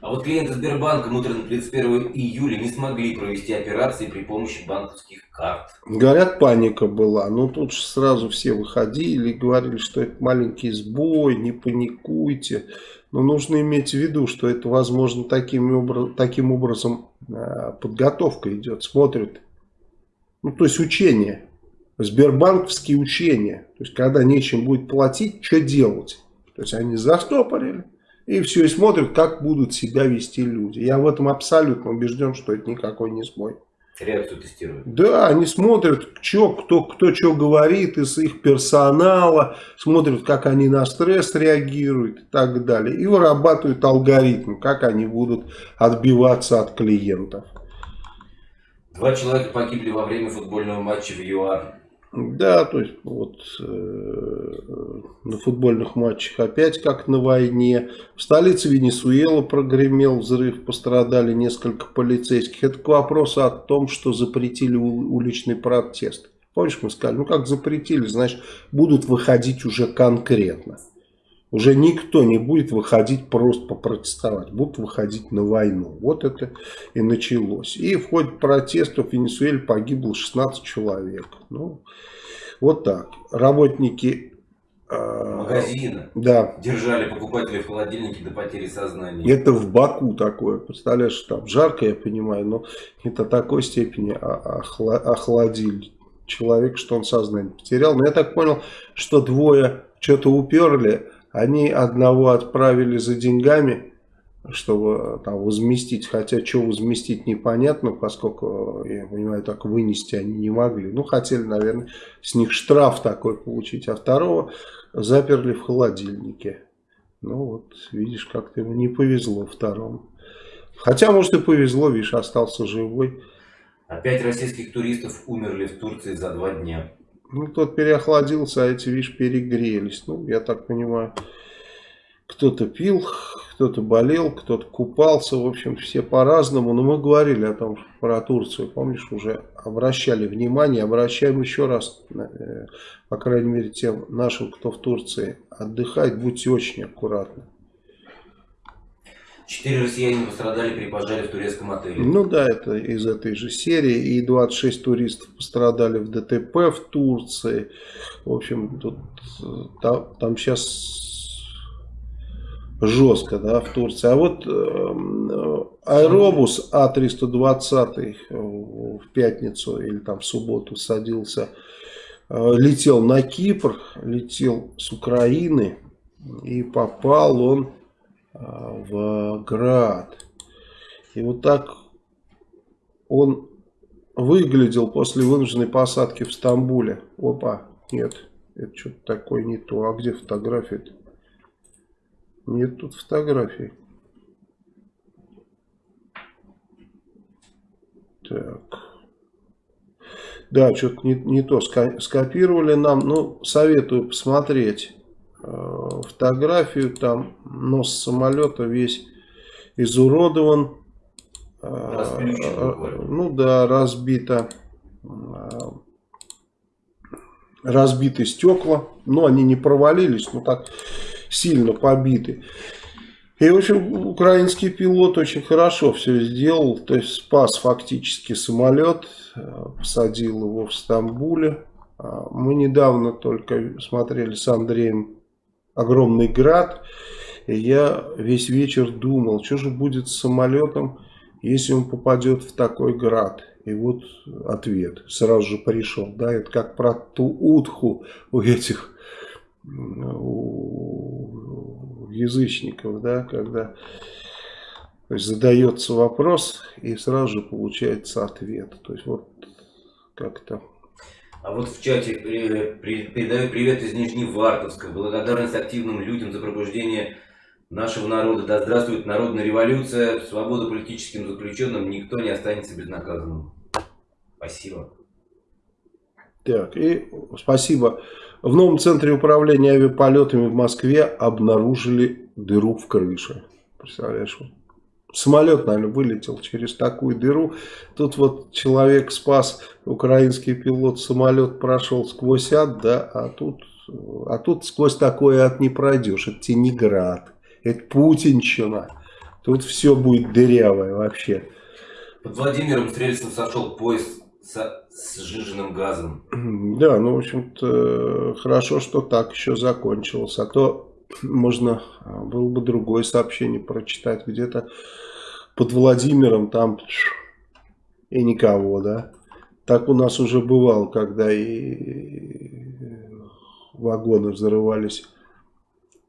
А вот клиенты Сбербанка утром 31 июля не смогли провести операции при помощи банковских карт. Говорят, паника была. Но тут же сразу все выходили и говорили, что это маленький сбой, не паникуйте. Но нужно иметь в виду, что это, возможно, таким, образ, таким образом э, подготовка идет. Смотрят. Ну, то есть учение. Сбербанковские учения. То есть, когда нечем будет платить, что делать? То есть, они застопорили. И все, и смотрят, как будут себя вести люди. Я в этом абсолютно убежден, что это никакой не сбой. Реакцию тестируют. Да, они смотрят, чё, кто, кто что говорит из их персонала, смотрят, как они на стресс реагируют и так далее. И вырабатывают алгоритм, как они будут отбиваться от клиентов. Два человека погибли во время футбольного матча в ЮАР. Да, то есть вот э, на футбольных матчах опять как на войне. В столице Венесуэлы прогремел взрыв, пострадали несколько полицейских. Это к вопросу о том, что запретили уличный протест. Помнишь, мы сказали, ну как запретили, значит будут выходить уже конкретно. Уже никто не будет выходить просто попротестовать, будут выходить на войну. Вот это и началось. И в ходе протестов в Венесуэле погибло 16 человек. Ну, вот так. Работники э, магазина да. держали покупателей в холодильнике до потери сознания. Это в Баку такое. Представляешь, там жарко, я понимаю, но не до такой степени охладили человек, что он сознание потерял. Но я так понял, что двое что-то уперли, они одного отправили за деньгами, чтобы там возместить, хотя что возместить непонятно, поскольку, я понимаю, так вынести они не могли. Ну, хотели, наверное, с них штраф такой получить, а второго заперли в холодильнике. Ну, вот, видишь, как-то ему не повезло второму. Хотя, может, и повезло, видишь, остался живой. Опять российских туристов умерли в Турции за два дня. Ну, тот переохладился, а эти, видишь, перегрелись. Ну, я так понимаю, кто-то пил, кто-то болел, кто-то купался. В общем, все по-разному. Но мы говорили о том, про Турцию. Помнишь, уже обращали внимание. Обращаем еще раз, э, по крайней мере, тем нашим, кто в Турции отдыхает. Будьте очень аккуратны. Четыре россияне пострадали при пожаре в турецком отеле. Ну да, это из этой же серии. И 26 туристов пострадали в ДТП в Турции. В общем, тут там, там сейчас жестко, да, в Турции. А вот э, аэробус А320 в пятницу или там в субботу садился, э, летел на Кипр, летел с Украины и попал он в град. И вот так он выглядел после вынужденной посадки в Стамбуле. Опа, нет, это что-то такое не то. А где фотография -то? Нет тут фотографий. Так. Да, что-то не, не то скопировали нам. Ну, советую посмотреть фотографию. Там нос самолета весь изуродован. Э, ну да, разбито. Э, разбиты стекла. Но они не провалились, но так сильно побиты. И, в общем, украинский пилот очень хорошо все сделал. То есть спас фактически самолет, э, посадил его в Стамбуле. Мы недавно только смотрели с Андреем «Огромный град». И я весь вечер думал, что же будет с самолетом, если он попадет в такой град. И вот ответ сразу же пришел. Да, это как про ту утху у этих у язычников, да, когда то есть задается вопрос и сразу же получается ответ. То есть вот как-то. А вот в чате передаю привет из Нижневартовска. Благодарность активным людям за пробуждение нашего народа. Да здравствует народная революция, свобода политическим заключенным, никто не останется безнаказанным. Спасибо. Так, и спасибо. В новом центре управления авиаполетами в Москве обнаружили дыру в крыше. Представляешь, самолет, наверное, вылетел через такую дыру. Тут вот человек спас, украинский пилот, самолет прошел сквозь ад, да, а тут, а тут сквозь такое ад не пройдешь. Это Тенеград, это Путинщина. Тут все будет дырявое вообще. Под Владимиром Стрельцем сошел поезд с, с сжиженным газом. Да, ну, в общем-то, хорошо, что так еще закончилось. А то можно а, было бы другое сообщение прочитать где-то под Владимиром, там и никого, да. Так у нас уже бывало, когда и вагоны взрывались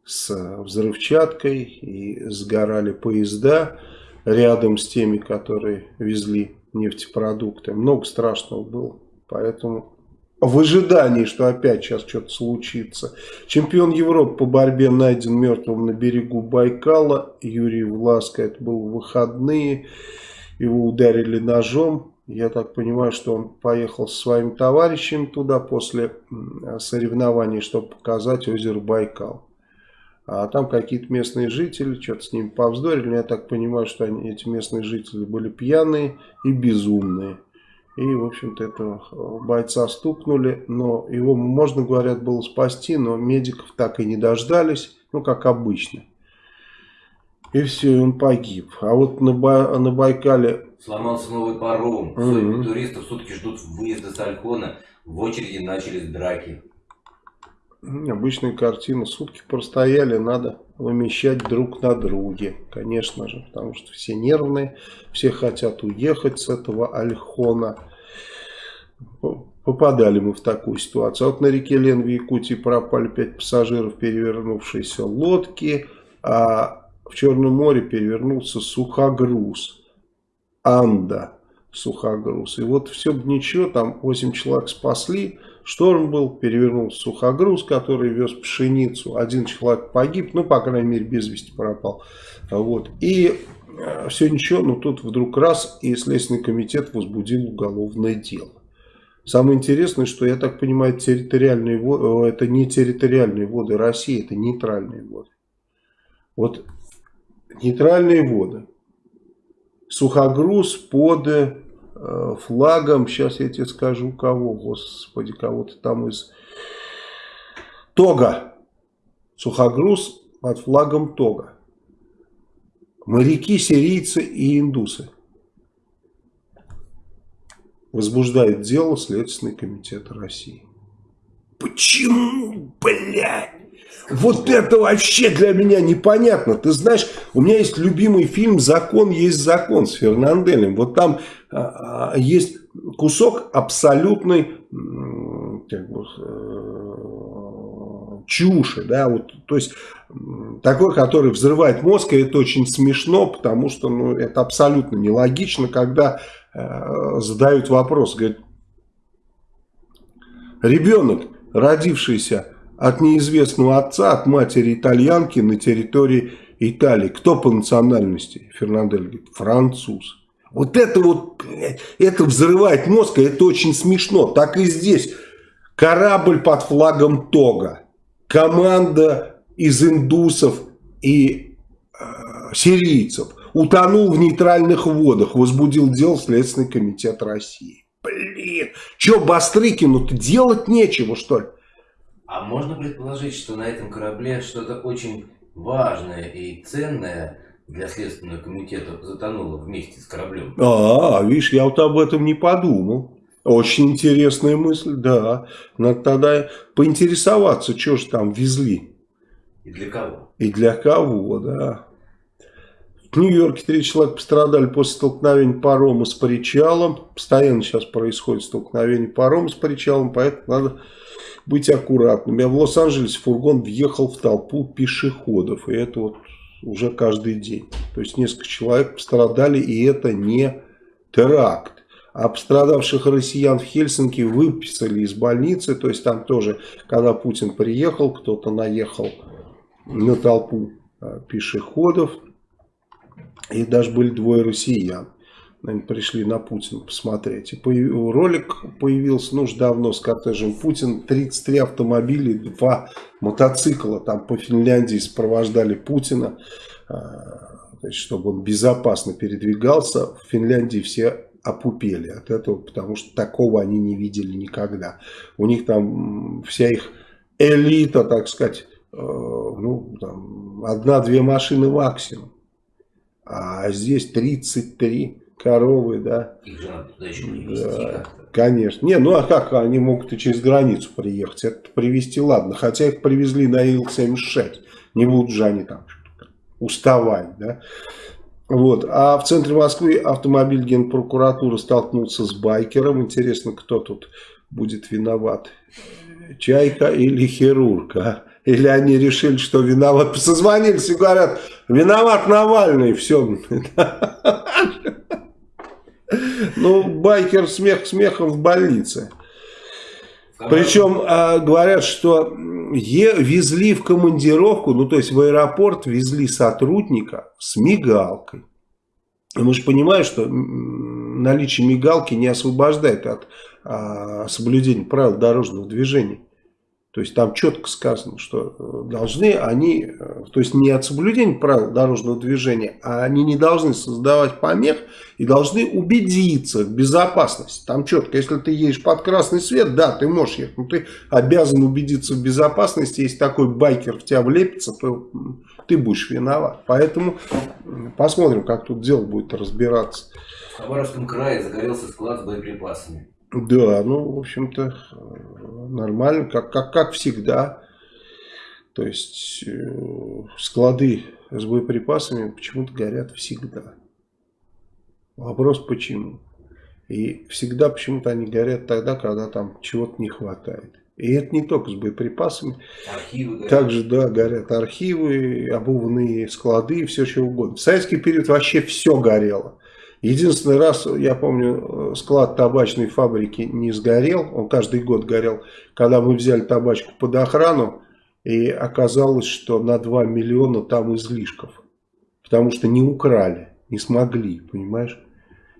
с взрывчаткой и сгорали поезда рядом с теми, которые везли нефтепродукты. Много страшного было. Поэтому в ожидании, что опять сейчас что-то случится. Чемпион Европы по борьбе найден мертвым на берегу Байкала. Юрий Власко, это был выходные. Его ударили ножом. Я так понимаю, что он поехал со своими товарищами туда после соревнований, чтобы показать озеро Байкал. А там какие-то местные жители что-то с ними повздорили. Я так понимаю, что они, эти местные жители были пьяные и безумные. И, в общем-то, этого э, бойца стукнули. Но его, можно, говорят, было спасти, но медиков так и не дождались. Ну, как обычно. И все, он погиб. А вот на, Ба на Байкале... Сломался новый паром. Сотни mm -hmm. туристов сутки ждут выезда с Альхона. В очереди начались драки. Обычная картина. Сутки простояли, надо вымещать друг на друге. Конечно же, потому что все нервные, все хотят уехать с этого Альхона. Попадали мы в такую ситуацию. А вот на реке Лен в Якутии пропали 5 пассажиров перевернувшейся лодки, а в Черном море перевернулся сухогруз. Анда сухогруз. И вот все бы ничего, там 8 человек спасли, Шторм был, перевернулся сухогруз, который вез пшеницу. Один человек погиб, ну, по крайней мере, без вести пропал. Вот. И э, все ничего, но тут вдруг раз, и Следственный комитет возбудил уголовное дело. Самое интересное, что, я так понимаю, территориальные воды, э, это не территориальные воды России, это нейтральные воды. Вот нейтральные воды. Сухогруз под флагом, сейчас я тебе скажу кого, господи, кого-то там из Тога, сухогруз под флагом Тога. Моряки, сирийцы и индусы. Возбуждает дело Следственный комитет России. Почему, блядь? Вот это вообще для меня непонятно. Ты знаешь, у меня есть любимый фильм «Закон есть закон» с Фернанделем. Вот там а, а, есть кусок абсолютной как бы, э, чуши. Да? Вот, то есть такой, который взрывает мозг, и это очень смешно, потому что ну, это абсолютно нелогично, когда э, задают вопрос, говорят, ребенок, родившийся от неизвестного отца, от матери итальянки на территории Италии, кто по национальности? Фернандель говорит, француз. Вот это вот, это взрывает мозг, и это очень смешно. Так и здесь. Корабль под флагом Тога. Команда из индусов и э, сирийцев утонул в нейтральных водах, возбудил дело Следственный комитет России. Блин, что Бастрыкину-то делать нечего, что ли? А можно предположить, что на этом корабле что-то очень важное и ценное для Следственного комитета затонуло вместе с кораблем? А, видишь, я вот об этом не подумал. Очень интересная мысль, да. Надо тогда поинтересоваться, что же там везли. И для кого? И для кого, да. В Нью-Йорке три человека пострадали после столкновения парома с причалом. Постоянно сейчас происходит столкновение парома с причалом, поэтому надо быть аккуратными. А в Лос-Анджелесе фургон въехал в толпу пешеходов. И это вот уже каждый день. То есть несколько человек пострадали, и это не теракт. А пострадавших россиян в Хельсинки выписали из больницы. То есть там тоже, когда Путин приехал, кто-то наехал на толпу а, пешеходов. И даже были двое россиян наверное, пришли на Путина посмотреть. И появ... ролик появился, ну, уж давно с кортежем Путин. 33 автомобиля, два мотоцикла там по Финляндии сопровождали Путина, значит, чтобы он безопасно передвигался. В Финляндии все опупели от этого, потому что такого они не видели никогда. У них там вся их элита, так сказать, э, ну, одна-две машины максимум. А здесь 33 коровы, да. Их же надо туда еще привезти да, Конечно. Не, ну а как они могут и через границу приехать? Это привезти, ладно. Хотя их привезли на Ил-76. Не будут же они там уставать, да. Вот. А в центре Москвы автомобиль генпрокуратуры столкнулся с байкером. Интересно, кто тут будет виноват? Чайка или хирург, а? Или они решили, что виноват. Созвонились и говорят, виноват Навальный, все. Ну, байкер смех смехом в больнице. Причем а, говорят, что е, везли в командировку, ну то есть в аэропорт везли сотрудника с мигалкой. И мы же понимаем, что наличие мигалки не освобождает от а, соблюдения правил дорожного движения. То есть там четко сказано, что э, должны они, э, то есть не от соблюдения правил дорожного движения, а они не должны создавать помех и должны убедиться в безопасности. Там четко, если ты едешь под красный свет, да, ты можешь ехать, но ты обязан убедиться в безопасности. Если такой байкер в тебя влепится, то ты будешь виноват. Поэтому посмотрим, как тут дело будет разбираться. В Хабаровском крае загорелся склад с боеприпасами. Да, ну, в общем-то, нормально, как, как, как всегда. То есть, э, склады с боеприпасами почему-то горят всегда. Вопрос почему. И всегда почему-то они горят тогда, когда там чего-то не хватает. И это не только с боеприпасами. Архивы горят. Также, да, горят архивы, обувные склады и все, что угодно. В советский период вообще все горело. Единственный раз, я помню, склад табачной фабрики не сгорел, он каждый год горел, когда мы взяли табачку под охрану, и оказалось, что на 2 миллиона там излишков, потому что не украли, не смогли, понимаешь?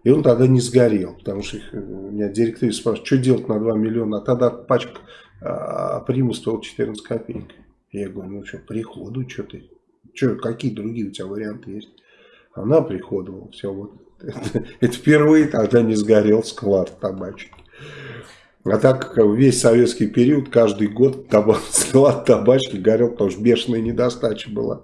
И он тогда не сгорел, потому что их, меня директор спрашивает, что делать на 2 миллиона, а тогда пачка а, приму стоила 14 копеек. Я говорю, ну что, приходу, что ты, что, какие другие у тебя варианты есть? Она приходовала, все, вот это впервые тогда не сгорел склад табачки. А так как весь советский период, каждый год табак, склад табачки горел, потому что бешеная недостача была.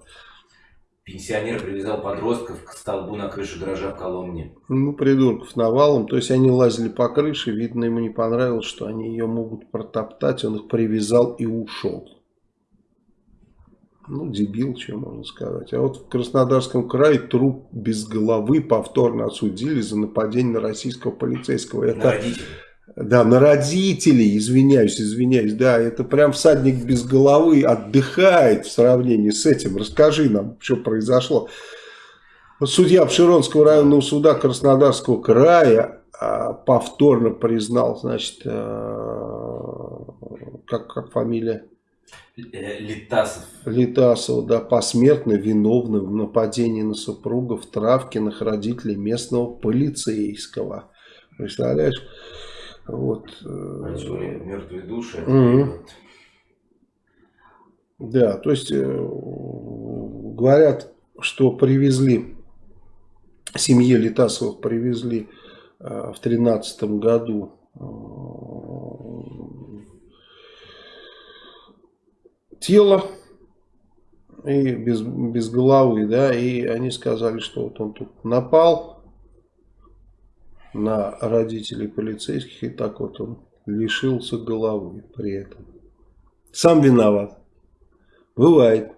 Пенсионер привязал подростков к столбу на крыше гаража в Коломне. Ну, придурков навалом. То есть они лазили по крыше, видно, ему не понравилось, что они ее могут протоптать. Он их привязал и ушел. Ну, дебил, что можно сказать. А вот в Краснодарском крае труп без головы повторно осудили за нападение на российского полицейского. Это, На родителей. Да, на родителей, извиняюсь, извиняюсь. Да, это прям всадник без головы отдыхает в сравнении с этим. Расскажи нам, что произошло. Судья Пшеронского районного суда Краснодарского края а, повторно признал, значит, а, как, как фамилия? Э, Литасов. Литасов, да, посмертно виновным в нападении на супругов Травкиных родителей местного полицейского. Представляешь? Вот. Большие мертвые души. Угу. Да, то есть э, говорят, что привезли, семье Литасовых привезли э, в тринадцатом году тело и без, без головы, да, и они сказали, что вот он тут напал на родителей полицейских, и так вот он лишился головы при этом. Сам виноват. Бывает.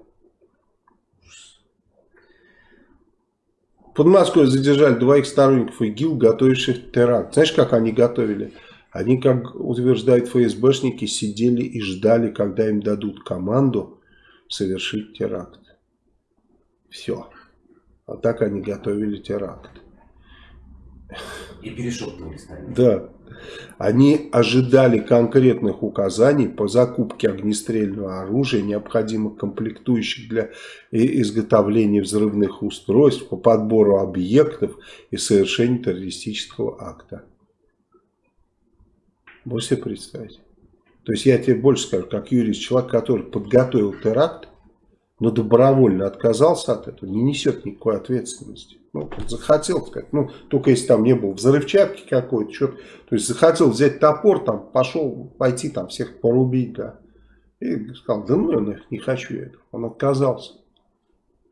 Под Москвой задержали двоих сторонников ИГИЛ, готовивших теракт. Знаешь, как они готовили? Они, как утверждают ФСБшники, сидели и ждали, когда им дадут команду совершить теракт. Все. А так они готовили теракт. И перешептывались. Да. Они ожидали конкретных указаний по закупке огнестрельного оружия, необходимых комплектующих для изготовления взрывных устройств, по подбору объектов и совершению террористического акта. Можешь себе представить? То есть я тебе больше скажу, как юрист, человек, который подготовил теракт, но добровольно отказался от этого, не несет никакой ответственности. Ну, захотел сказать, ну, только если там не было взрывчатки какой-то, что-то, то есть захотел взять топор, там, пошел пойти там всех порубить, да. И сказал, да ну, я не хочу этого. Он отказался.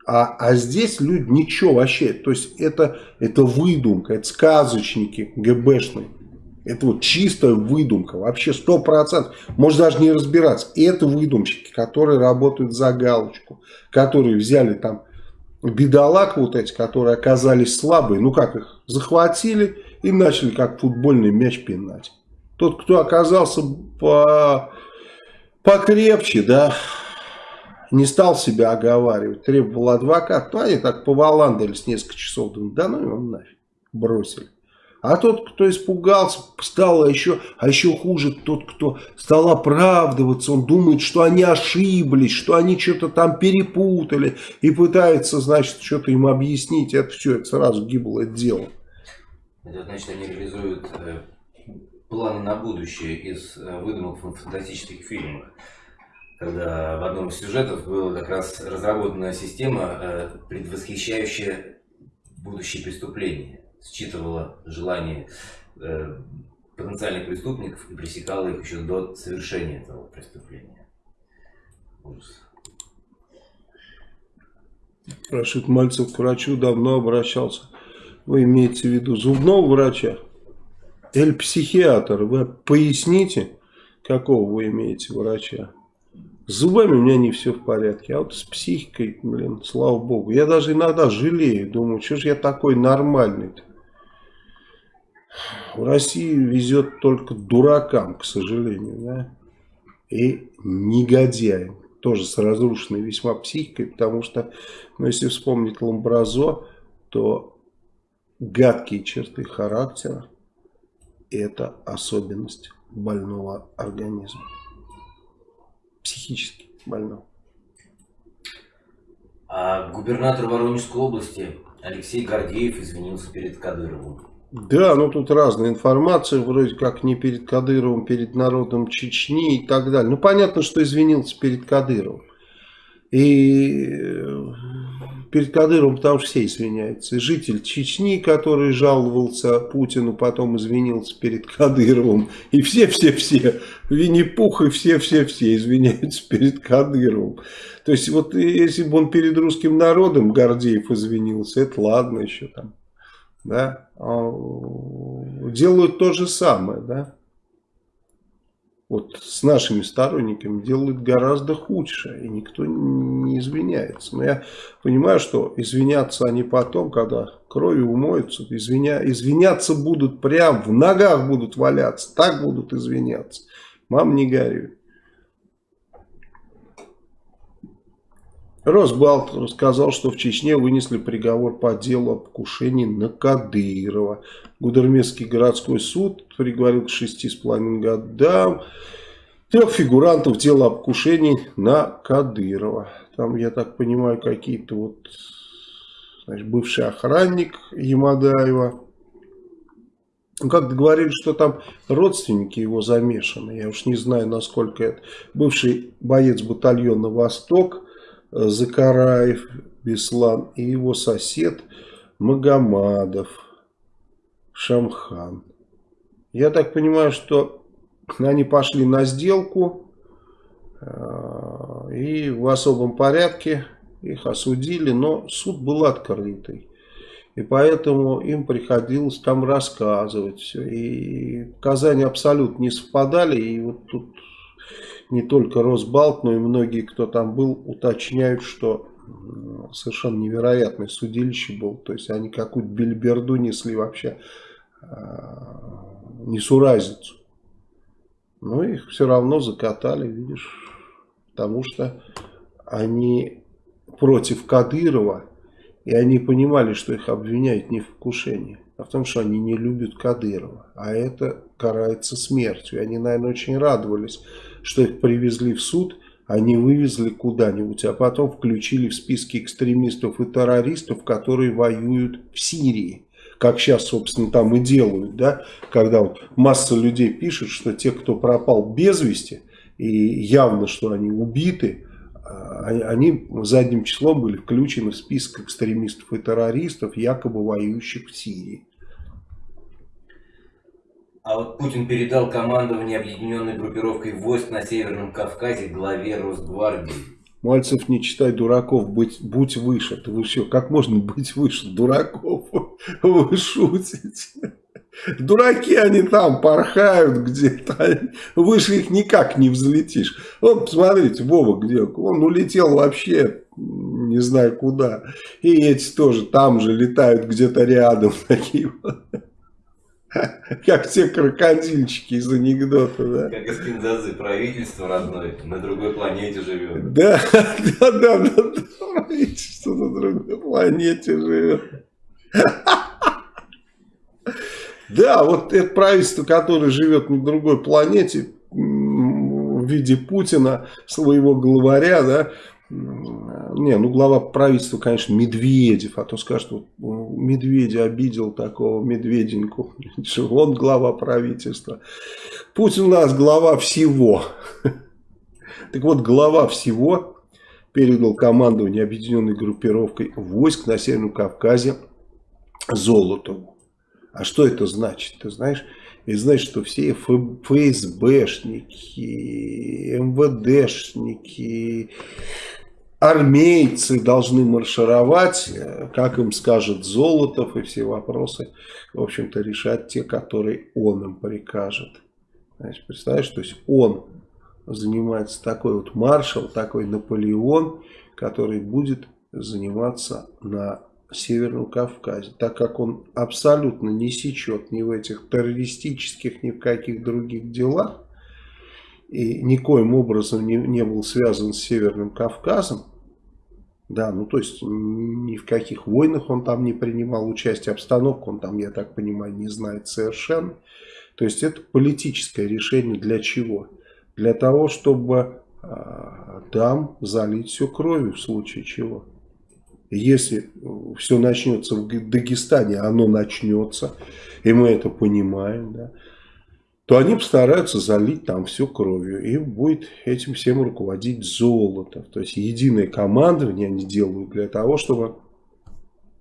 А, а здесь люди ничего вообще, то есть это, это выдумка, это сказочники ГБшные. Это вот чистая выдумка, вообще сто процентов. Можно даже не разбираться. Это выдумщики, которые работают за галочку, которые взяли там бедолаг вот эти, которые оказались слабые, ну как их, захватили и начали как футбольный мяч пинать. Тот, кто оказался по, покрепче, да, не стал себя оговаривать, требовал адвокат, то они так поваландались несколько часов, думают, да ну его нафиг, бросили. А тот, кто испугался, стал еще, а еще хуже, тот, кто стал оправдываться, он думает, что они ошиблись, что они что-то там перепутали и пытается, значит, что-то им объяснить. Это все, это сразу гиблое дело. Это значит, они реализуют э, планы на будущее из э, выдумок фантастических фильмах. Когда в одном из сюжетов была как раз разработана система, э, предвосхищающая будущие преступления считывала желания э, потенциальных преступников и пресекала их еще до совершения этого преступления. Ужас. Рашид Мальцев к врачу давно обращался. Вы имеете в виду зубного врача? Или психиатр? Вы поясните, какого вы имеете врача? С зубами у меня не все в порядке, а вот с психикой, блин, слава богу. Я даже иногда жалею, думаю, что же я такой нормальный-то. В России везет только дуракам, к сожалению, да, и негодяям, тоже с разрушенной весьма психикой, потому что, ну, если вспомнить Ламбразо, то гадкие черты характера – это особенность больного организма, психически больного. А губернатор Воронежской области Алексей Гордеев извинился перед Кадыровым. Да, ну тут разная информация, вроде как не перед Кадыровым, перед народом Чечни и так далее. Ну понятно, что извинился перед Кадыровым. И э, перед Кадыровым что все извиняются. И житель Чечни, который жаловался Путину, потом извинился перед Кадыровым. И все-все-все, Винни-Пух и все-все-все извиняются перед Кадыровым. То есть вот если бы он перед русским народом, Гордеев, извинился, это ладно еще там да, а, делают то же самое, да. Вот с нашими сторонниками делают гораздо худше, и никто не извиняется. Но я понимаю, что извиняться они потом, когда кровью умоются, извиня... извиняться будут прям, в ногах будут валяться, так будут извиняться. Мам, не горюй. Росбалт рассказал, что в Чечне вынесли приговор по делу о покушении на Кадырова. Гудермесский городской суд приговорил к шести с половиной годам трех фигурантов дела о покушении на Кадырова. Там, я так понимаю, какие-то вот значит, бывший охранник Ямадаева. Ну, как договорились, что там родственники его замешаны. Я уж не знаю, насколько это. Бывший боец батальона «Восток» Закараев Беслан и его сосед Магомадов Шамхан. Я так понимаю, что они пошли на сделку э, и в особом порядке их осудили, но суд был открытый. И поэтому им приходилось там рассказывать все. И показания абсолютно не совпадали. И вот тут не только Росбалт, но и многие, кто там был, уточняют, что совершенно невероятное судилище было. То есть они какую-то бельберду несли вообще а, несуразицу. Но их все равно закатали, видишь, потому что они против Кадырова, и они понимали, что их обвиняют не в покушении, а в том, что они не любят Кадырова. А это карается смертью. Они, наверное, очень радовались, что их привезли в суд, они вывезли куда-нибудь, а потом включили в списки экстремистов и террористов, которые воюют в Сирии. Как сейчас, собственно, там и делают, да, когда вот масса людей пишет, что те, кто пропал без вести, и явно, что они убиты, а, они задним числом были включены в список экстремистов и террористов, якобы воюющих в Сирии. А вот Путин передал командование объединенной группировкой войск на Северном Кавказе главе Росгвардии. Мальцев, не читай дураков, быть, будь выше. Ты вы что, как можно быть выше дураков? Вы шутите. Дураки они там порхают где-то. Выше их никак не взлетишь. Вот, посмотрите, Вова где. Он улетел вообще не знаю куда. И эти тоже там же летают где-то рядом. Такие вот. Как те крокодильчики из анекдота, да? Как из Кинзазы, правительство родное на другой планете живет. Да, да, да, да, правительство на другой планете живет. Да, вот это правительство, которое живет на другой планете в виде Путина, своего главаря, да, не, ну глава правительства, конечно, Медведев, а то скажут, вот, Медведя обидел такого Медведеньку, он глава правительства. Путин у нас глава всего. Так вот, глава всего передал командование объединенной группировкой войск на Северном Кавказе Золотову. А что это значит? Ты знаешь, это значит, что все ФСБшники, МВДшники, армейцы должны маршировать, э, как им скажет Золотов, и все вопросы, в общем-то, решать те, которые он им прикажет. Значит, представляешь, то есть он занимается такой вот маршал, такой Наполеон, который будет заниматься на Северном Кавказе, так как он абсолютно не сечет ни в этих террористических, ни в каких других делах, и никоим образом не, не был связан с Северным Кавказом, да, ну то есть ни в каких войнах он там не принимал участие, обстановку он там, я так понимаю, не знает совершенно. То есть это политическое решение для чего? Для того, чтобы э, там залить все кровью в случае чего. Если все начнется в Дагестане, оно начнется, и мы это понимаем, да, то они постараются залить там все кровью. И будет этим всем руководить золото. То есть единое командование они делают для того, чтобы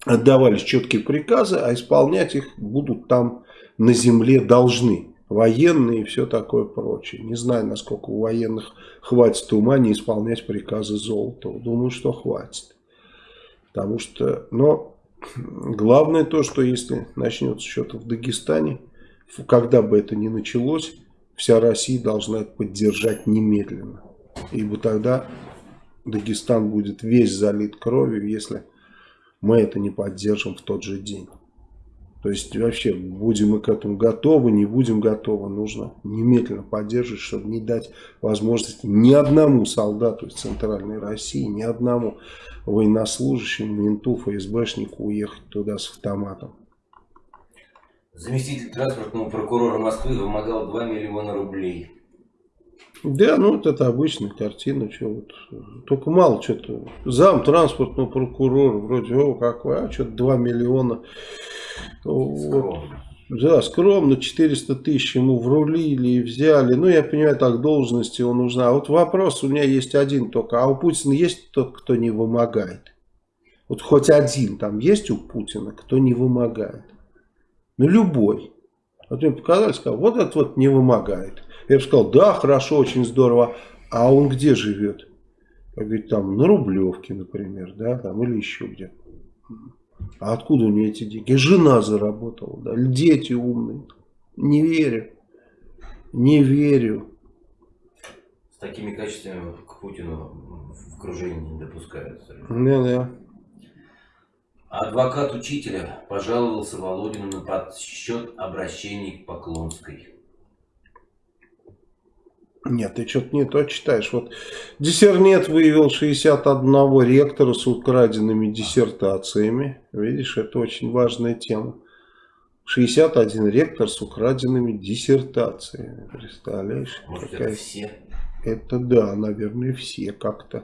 отдавались четкие приказы, а исполнять их будут там на земле должны. Военные и все такое прочее. Не знаю, насколько у военных хватит ума не исполнять приказы Золотого. Думаю, что хватит. Потому что, но главное то, что если начнется что-то в Дагестане, когда бы это ни началось, вся Россия должна это поддержать немедленно. Ибо тогда Дагестан будет весь залит кровью, если мы это не поддержим в тот же день. То есть вообще будем мы к этому готовы, не будем готовы, нужно немедленно поддерживать, чтобы не дать возможности ни одному солдату из Центральной России, ни одному военнослужащему, менту, ФСБшнику уехать туда с автоматом. Заместитель транспортного прокурора Москвы вымогал 2 миллиона рублей. Да, ну вот это обычная картина, что вот, только мало что-то. Зам транспортного прокурора, вроде, о, какой, а что-то 2 миллиона. Вот. Да, скромно, 400 тысяч ему врулили и взяли. Ну, я понимаю, так, должность его нужна. А вот вопрос у меня есть один только. А у Путина есть тот, кто не вымогает? Вот хоть один там есть у Путина, кто не вымогает? Ну, любой. Вот мне показали, сказал, вот этот вот не вымогает. Я бы сказал, да, хорошо, очень здорово. А он где живет? Я говорю, там, на Рублевке, например, да, там, или еще где. А откуда у нее эти деньги? Жена заработала, да, дети умные. Не верю. Не верю. С такими качествами к Путину в окружении не допускаются. Да-да. Адвокат учителя пожаловался Володину на подсчет обращений к Поклонской. Нет, ты что-то не то читаешь. Вот Диссернет выявил 61 ректора с украденными диссертациями. Видишь, это очень важная тема. 61 ректор с украденными диссертациями. Представляешь? Может, какая... это все? Это да, наверное, все как-то.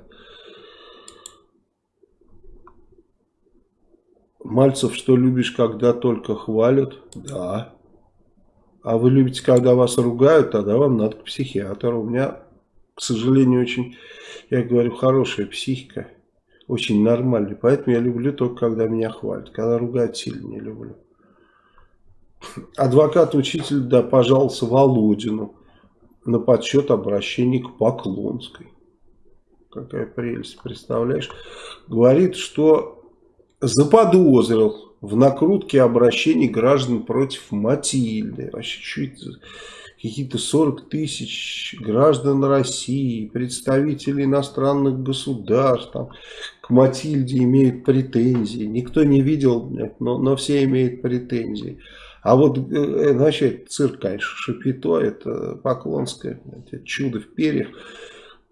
Мальцев, что любишь, когда только хвалят? Да. А вы любите, когда вас ругают, тогда вам надо к психиатру. У меня, к сожалению, очень, я говорю, хорошая психика. Очень нормальная. Поэтому я люблю только, когда меня хвалят. Когда ругают, сильно не люблю. Адвокат-учитель, да, пожаловался Володину на подсчет обращений к Поклонской. Какая прелесть, представляешь? Говорит, что заподозрил в накрутке обращений граждан против Матильды. Вообще, какие-то 40 тысяч граждан России, представители иностранных государств там, к Матильде имеют претензии. Никто не видел, но, но все имеют претензии. А вот, э, значит, цирк, конечно, Шапито, это Поклонское, это чудо в перьях.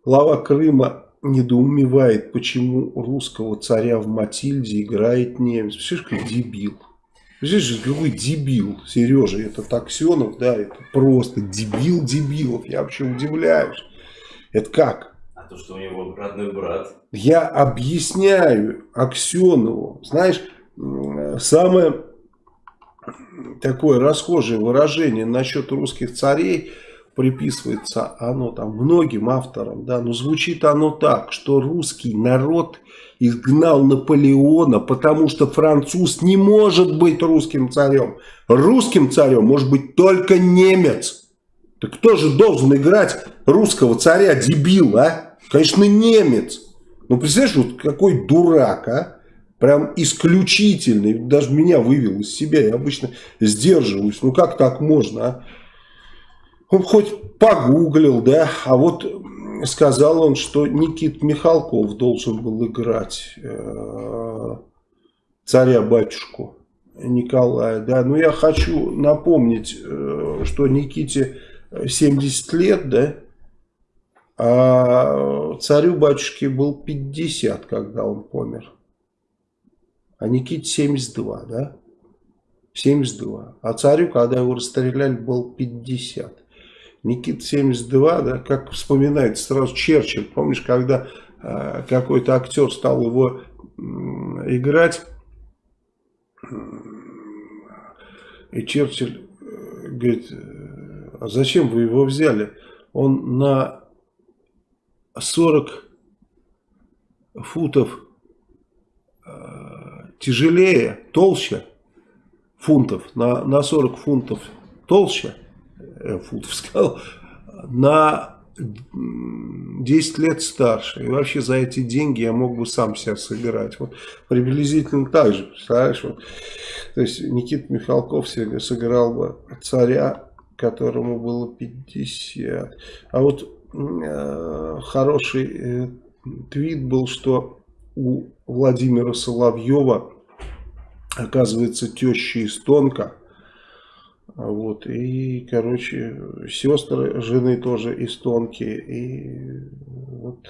Глава Крыма недоумевает, почему русского царя в Матильде играет немец. Слышишь, как дебил. Слышишь, какой дебил, Сережа, это Таксенов, да, это просто дебил дебилов, я вообще удивляюсь. Это как? А то, что у него родной брат. Я объясняю Аксенову, знаешь, самое такое расхожее выражение насчет русских царей – приписывается оно там многим авторам, да, но звучит оно так, что русский народ изгнал Наполеона, потому что француз не может быть русским царем. Русским царем может быть только немец. Так кто же должен играть русского царя, дебил, а? Конечно, немец. Ну, представляешь, вот какой дурак, а? Прям исключительный. Даже меня вывел из себя. Я обычно сдерживаюсь. Ну, как так можно, а? Он хоть погуглил, да, а вот сказал он, что Никит Михалков должен был играть э, царя-батюшку Николая, да. Но я хочу напомнить, э, что Никите 70 лет, да, а царю-батюшке был 50, когда он помер. А Никите 72, да? 72. А царю, когда его расстреляли, был 50. Никита 72, да, как вспоминает сразу Черчилль. Помнишь, когда э, какой-то актер стал его э, играть, и Черчилль э, говорит, а зачем вы его взяли? Он на 40 футов э, тяжелее, толще фунтов, на, на 40 фунтов толще Э, футов сказал, на 10 лет старше. И вообще за эти деньги я мог бы сам себя сыграть. Вот приблизительно так же, представляешь? Вот. То есть Никита Михалков себе сыграл бы царя, которому было 50. А вот э, хороший э, твит был, что у Владимира Соловьева оказывается, теща эстонка. Вот, и, короче, сестры жены тоже эстонки. И вот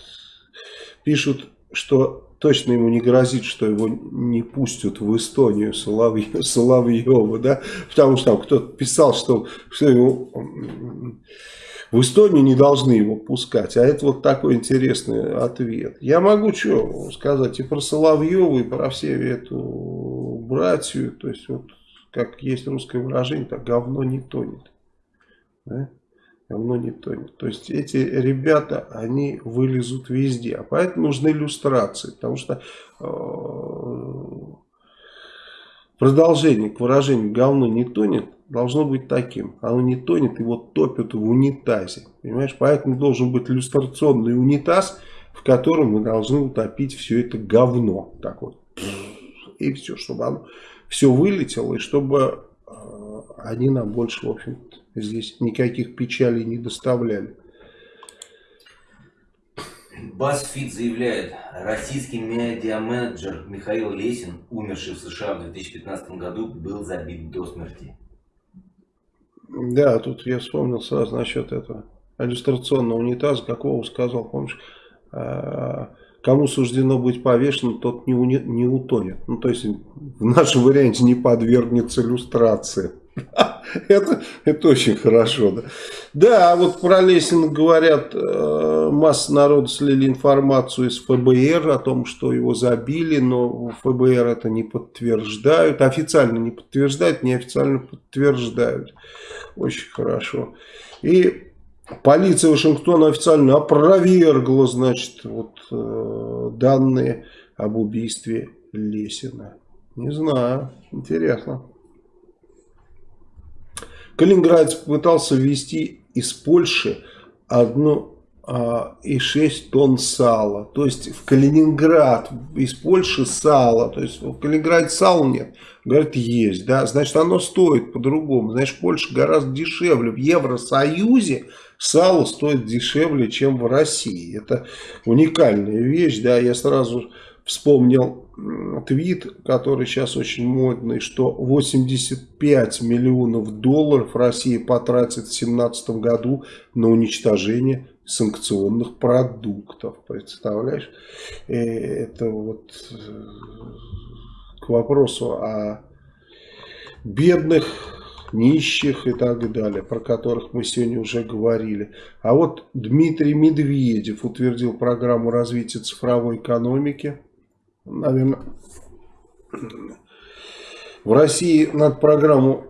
пишут, что точно ему не грозит, что его не пустят в Эстонию Соловьев, Соловьева, да, потому что там кто-то писал, что, что его в Эстонию не должны его пускать, а это вот такой интересный ответ. Я могу что сказать и про Соловьева, и про все эту братью, то есть вот как есть русское выражение, так говно не тонет. Да? Говно не тонет. То есть эти ребята, они вылезут везде. А поэтому нужны иллюстрации. Потому что э, продолжение к выражению говно не тонет должно быть таким. Оно не тонет, его топят в унитазе. Понимаешь? Поэтому должен быть иллюстрационный унитаз, в котором мы должны утопить все это говно. Так вот. И все, чтобы оно все вылетело, и чтобы э, они нам больше, в общем здесь никаких печалей не доставляли. BuzzFeed заявляет, российский медиаменеджер Михаил Лесин, умерший в США в 2015 году, был забит до смерти. Да, тут я вспомнил сразу насчет этого иллюстрационного унитаза, какого сказал, помнишь, а, кому суждено быть повешенным, тот не, уни, не утонет. Ну, то есть, в нашем варианте не подвергнется иллюстрации. Это, это очень хорошо, да. Да, а вот про Лесина говорят, э, масса народа слили информацию из ФБР о том, что его забили, но ФБР это не подтверждают, официально не подтверждают, неофициально подтверждают. Очень хорошо. И полиция Вашингтона официально опровергла, значит, вот э, данные об убийстве Лесина. Не знаю, интересно. Калининградец пытался ввести из Польши одну а, и 6 тонн сала. То есть в Калининград из Польши сало. То есть в Калининграде сала нет. Говорит, есть. Да? Значит, оно стоит по-другому. Значит, Польша гораздо дешевле. В Евросоюзе сало стоит дешевле, чем в России. Это уникальная вещь. Да? Я сразу вспомнил твит, который сейчас очень модный, что 85 миллионов долларов Россия потратит в 2017 году на уничтожение санкционных продуктов. Представляешь? Э, это вот э, к вопросу о бедных, нищих и так далее, про которых мы сегодня уже говорили. А вот Дмитрий Медведев утвердил программу развития цифровой экономики наверное, в России над программу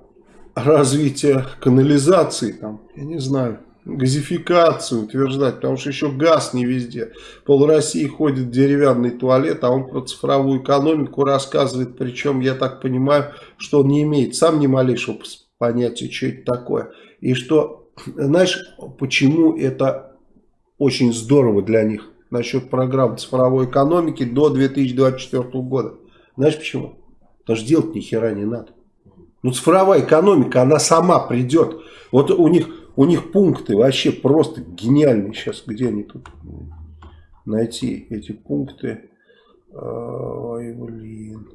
развития канализации, там, я не знаю, газификацию утверждать, потому что еще газ не везде. Пол России ходит в деревянный туалет, а он про цифровую экономику рассказывает, причем, я так понимаю, что он не имеет сам ни малейшего понятия, что это такое. И что, знаешь, почему это очень здорово для них? насчет программ цифровой экономики до 2024 года. Знаешь почему? Потому что делать ни хера не надо. Ну, цифровая экономика, она сама придет. Вот у них, у них пункты вообще просто гениальные. Сейчас, где они тут найти эти пункты? Ой, блин.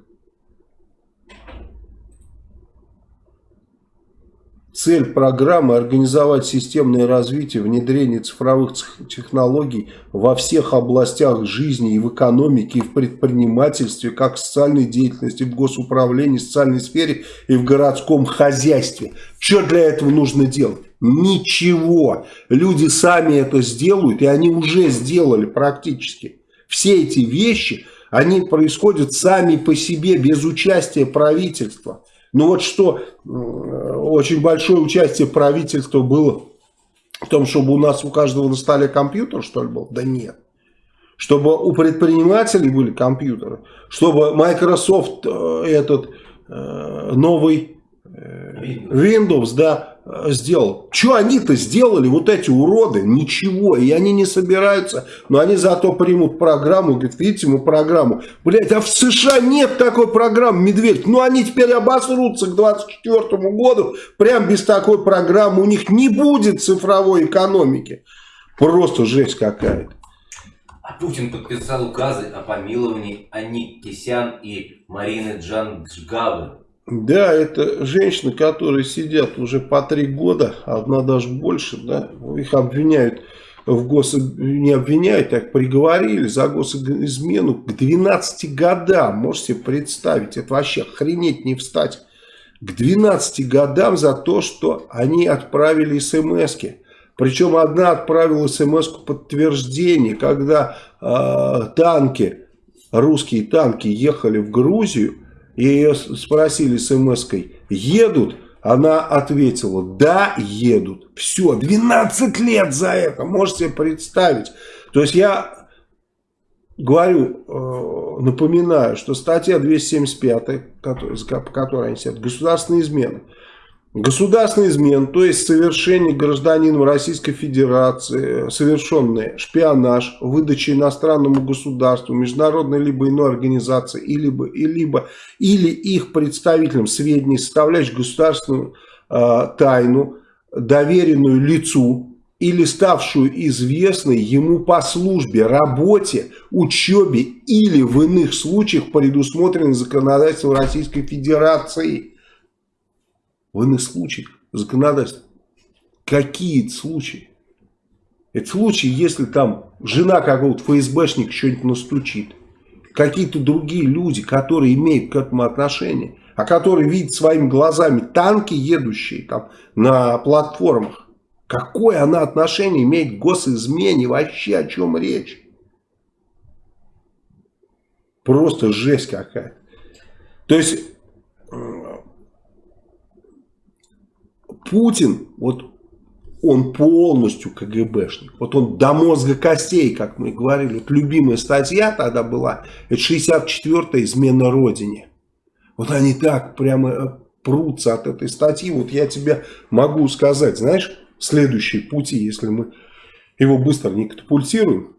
Цель программы – организовать системное развитие, внедрение цифровых технологий во всех областях жизни и в экономике, и в предпринимательстве, как в социальной деятельности, в госуправлении, в социальной сфере и в городском хозяйстве. Что для этого нужно делать? Ничего. Люди сами это сделают, и они уже сделали практически. Все эти вещи, они происходят сами по себе, без участия правительства. Ну вот что очень большое участие правительства было в том, чтобы у нас у каждого на столе компьютер, что ли, был? Да нет. Чтобы у предпринимателей были компьютеры, чтобы Microsoft э, этот э, новый э, Windows, да, сделал. Что они-то сделали, вот эти уроды? Ничего. И они не собираются, но они зато примут программу. Говорят, видите, мы программу. Блять, а в США нет такой программы, Медведь. Ну, они теперь обосрутся к 2024 году. Прям без такой программы. У них не будет цифровой экономики. Просто жесть какая-то. А Путин подписал указы о помиловании Ани Кисян и Марины Джанджгавы. Да, это женщины, которые сидят уже по три года, одна даже больше, да, их обвиняют в гос... не обвиняют, так приговорили за госизмену к 12 годам, можете представить, это вообще охренеть не встать, к 12 годам за то, что они отправили смс-ки. Причем одна отправила смс подтверждение, когда э, танки, русские танки ехали в Грузию, и ее спросили смс-кой, едут? Она ответила, да, едут. Все, 12 лет за это, можете себе представить. То есть я говорю, э, напоминаю, что статья 275, по которой они сидят, государственная измена. Государственный измен, то есть совершение гражданином Российской Федерации, совершенный шпионаж, выдача иностранному государству, международной либо иной организации, и либо, и либо, или их представителям сведений, составляющих государственную э, тайну, доверенную лицу, или ставшую известной ему по службе, работе, учебе или в иных случаях предусмотренных законодательством Российской Федерации – в иных случаях законодательство. Какие это случаи? Это случаи, если там жена какого-то ФСБшника что-нибудь настучит. Какие-то другие люди, которые имеют к этому отношение. А которые видят своими глазами танки, едущие там на платформах. Какое она отношение имеет к госизмене? Вообще о чем речь? Просто жесть какая. То есть Путин, вот он полностью КГБшник. Вот он до мозга костей, как мы говорили. Вот любимая статья тогда была, это 64-я измена Родине. Вот они так прямо э, прутся от этой статьи. Вот я тебе могу сказать, знаешь, следующие пути, если мы его быстро не катапультируем,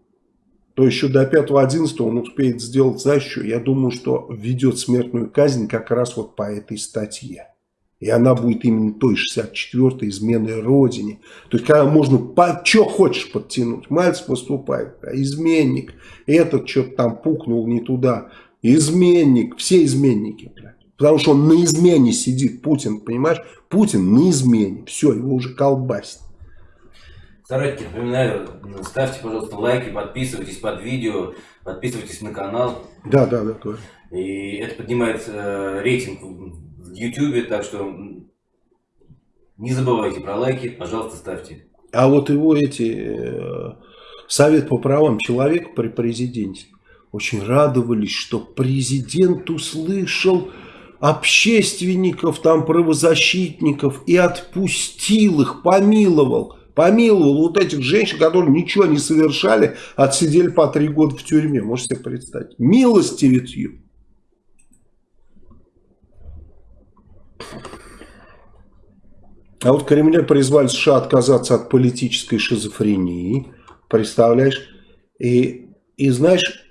то еще до 5-11 он успеет сделать, знаешь что, я думаю, что введет смертную казнь как раз вот по этой статье. И она будет именно той 64-й изменой Родине. То есть, когда можно, по, что хочешь подтянуть. Мальцев поступает, а изменник. Этот что-то там пукнул не туда. Изменник, все изменники. Блядь. Потому что он на измене сидит, Путин, понимаешь? Путин на измене. Все, его уже колбасит. Старайтесь, напоминаю, ставьте, пожалуйста, лайки, подписывайтесь под видео, подписывайтесь на канал. Да, да, да. Говорю. И это поднимает э, рейтинг в YouTube, так что не забывайте про лайки, пожалуйста, ставьте. А вот его эти э, Совет по правам человека при президенте очень радовались, что президент услышал общественников, там правозащитников и отпустил их, помиловал. Помиловал вот этих женщин, которые ничего не совершали, отсидели по три года в тюрьме. Можете себе представить. Милостивицью. А вот Кремль призвали США отказаться от политической шизофрении. Представляешь? И, и знаешь,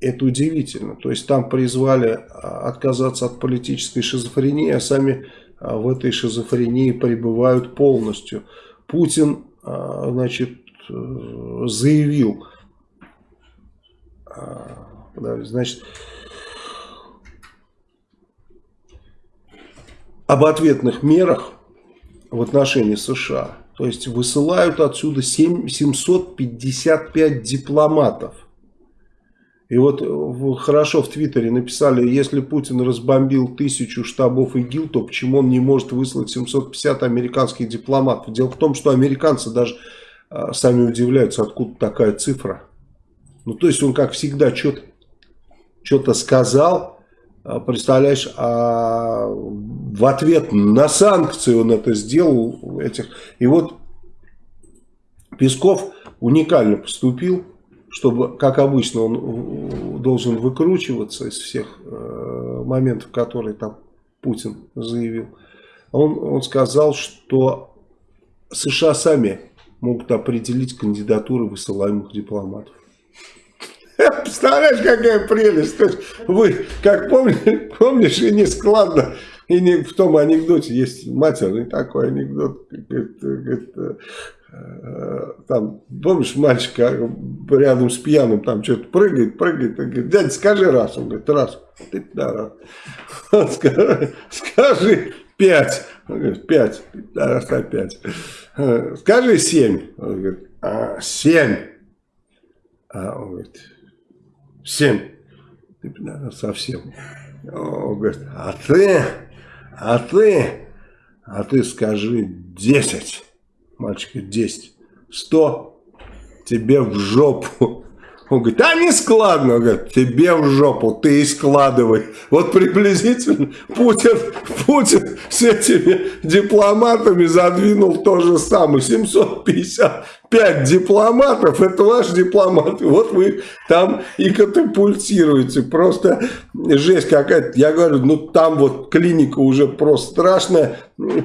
это удивительно. То есть там призвали а, отказаться от политической шизофрении, а сами а, в этой шизофрении пребывают полностью. Путин, а, значит, э, заявил, значит, об ответных мерах в отношении США. То есть высылают отсюда 7, 755 дипломатов. И вот хорошо в Твиттере написали, если Путин разбомбил тысячу штабов ИГИЛ, то почему он не может выслать 750 американских дипломатов? Дело в том, что американцы даже а, сами удивляются, откуда такая цифра. Ну, то есть он, как всегда, что-то сказал, представляешь, а в ответ на санкции он это сделал. Этих. И вот Песков уникально поступил, чтобы, как обычно, он должен выкручиваться из всех э, моментов, которые там Путин заявил. Он, он сказал, что США сами могут определить кандидатуры высылаемых дипломатов. Представляешь, какая прелесть. То есть вы, как помнишь, помнишь, и не складно, и не в том анекдоте есть матерный такой анекдот. Говорит, говорит, Э, там, помнишь, мальчик рядом с пьяным там что-то прыгает, прыгает, и говорит, дядя, скажи раз. Он говорит, раз. Ты, да, раз. Скажи, скажи пять. Он говорит, пять. Да, раз опять. Э, скажи семь. Он говорит, а, семь. А он говорит, семь. Совсем. Он говорит, а ты, а ты, а ты скажи десять. Мальчик говорит, 10. 100 тебе в жопу. Он говорит, а не складно. Он говорит, тебе в жопу, ты и складывай. Вот приблизительно Путин, Путин с этими дипломатами задвинул то же самое. 755 дипломатов, это ваши дипломаты. Вот вы там и катапультируете. Просто жесть какая-то. Я говорю, ну там вот клиника уже просто страшная.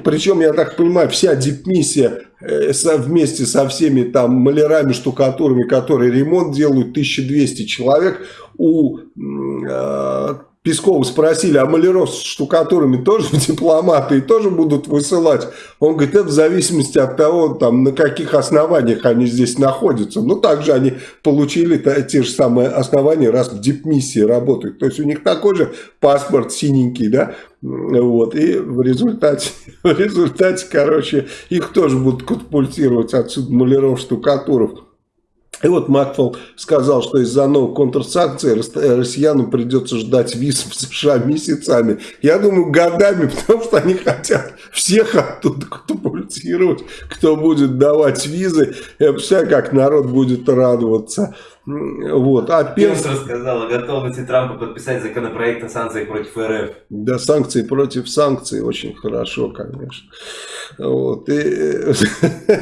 Причем, я так понимаю, вся дипмиссия э, вместе со всеми там малярами, штукатурами, которые ремонт делают, 1200 человек, у э, Пескова спросили, а маляров с штукатурами тоже дипломаты и тоже будут высылать? Он говорит, это в зависимости от того, там, на каких основаниях они здесь находятся. Ну, также они получили те же самые основания, раз в дипмиссии работают. То есть, у них такой же паспорт синенький, да? Вот, и в результате, в результате, короче, их тоже будут катапультировать отсюда маляров, штукатуров. И вот Макфол сказал, что из-за новых контрсанкций россиянам придется ждать виз в США месяцами. Я думаю, годами, потому что они хотят всех оттуда катапультировать, кто будет давать визы. Я представляю, как народ будет радоваться. Вот. А Пенс рассказал о готовности Трампа подписать законопроект о санкциях против РФ. Да, санкции против санкций очень хорошо, конечно. Вот. И...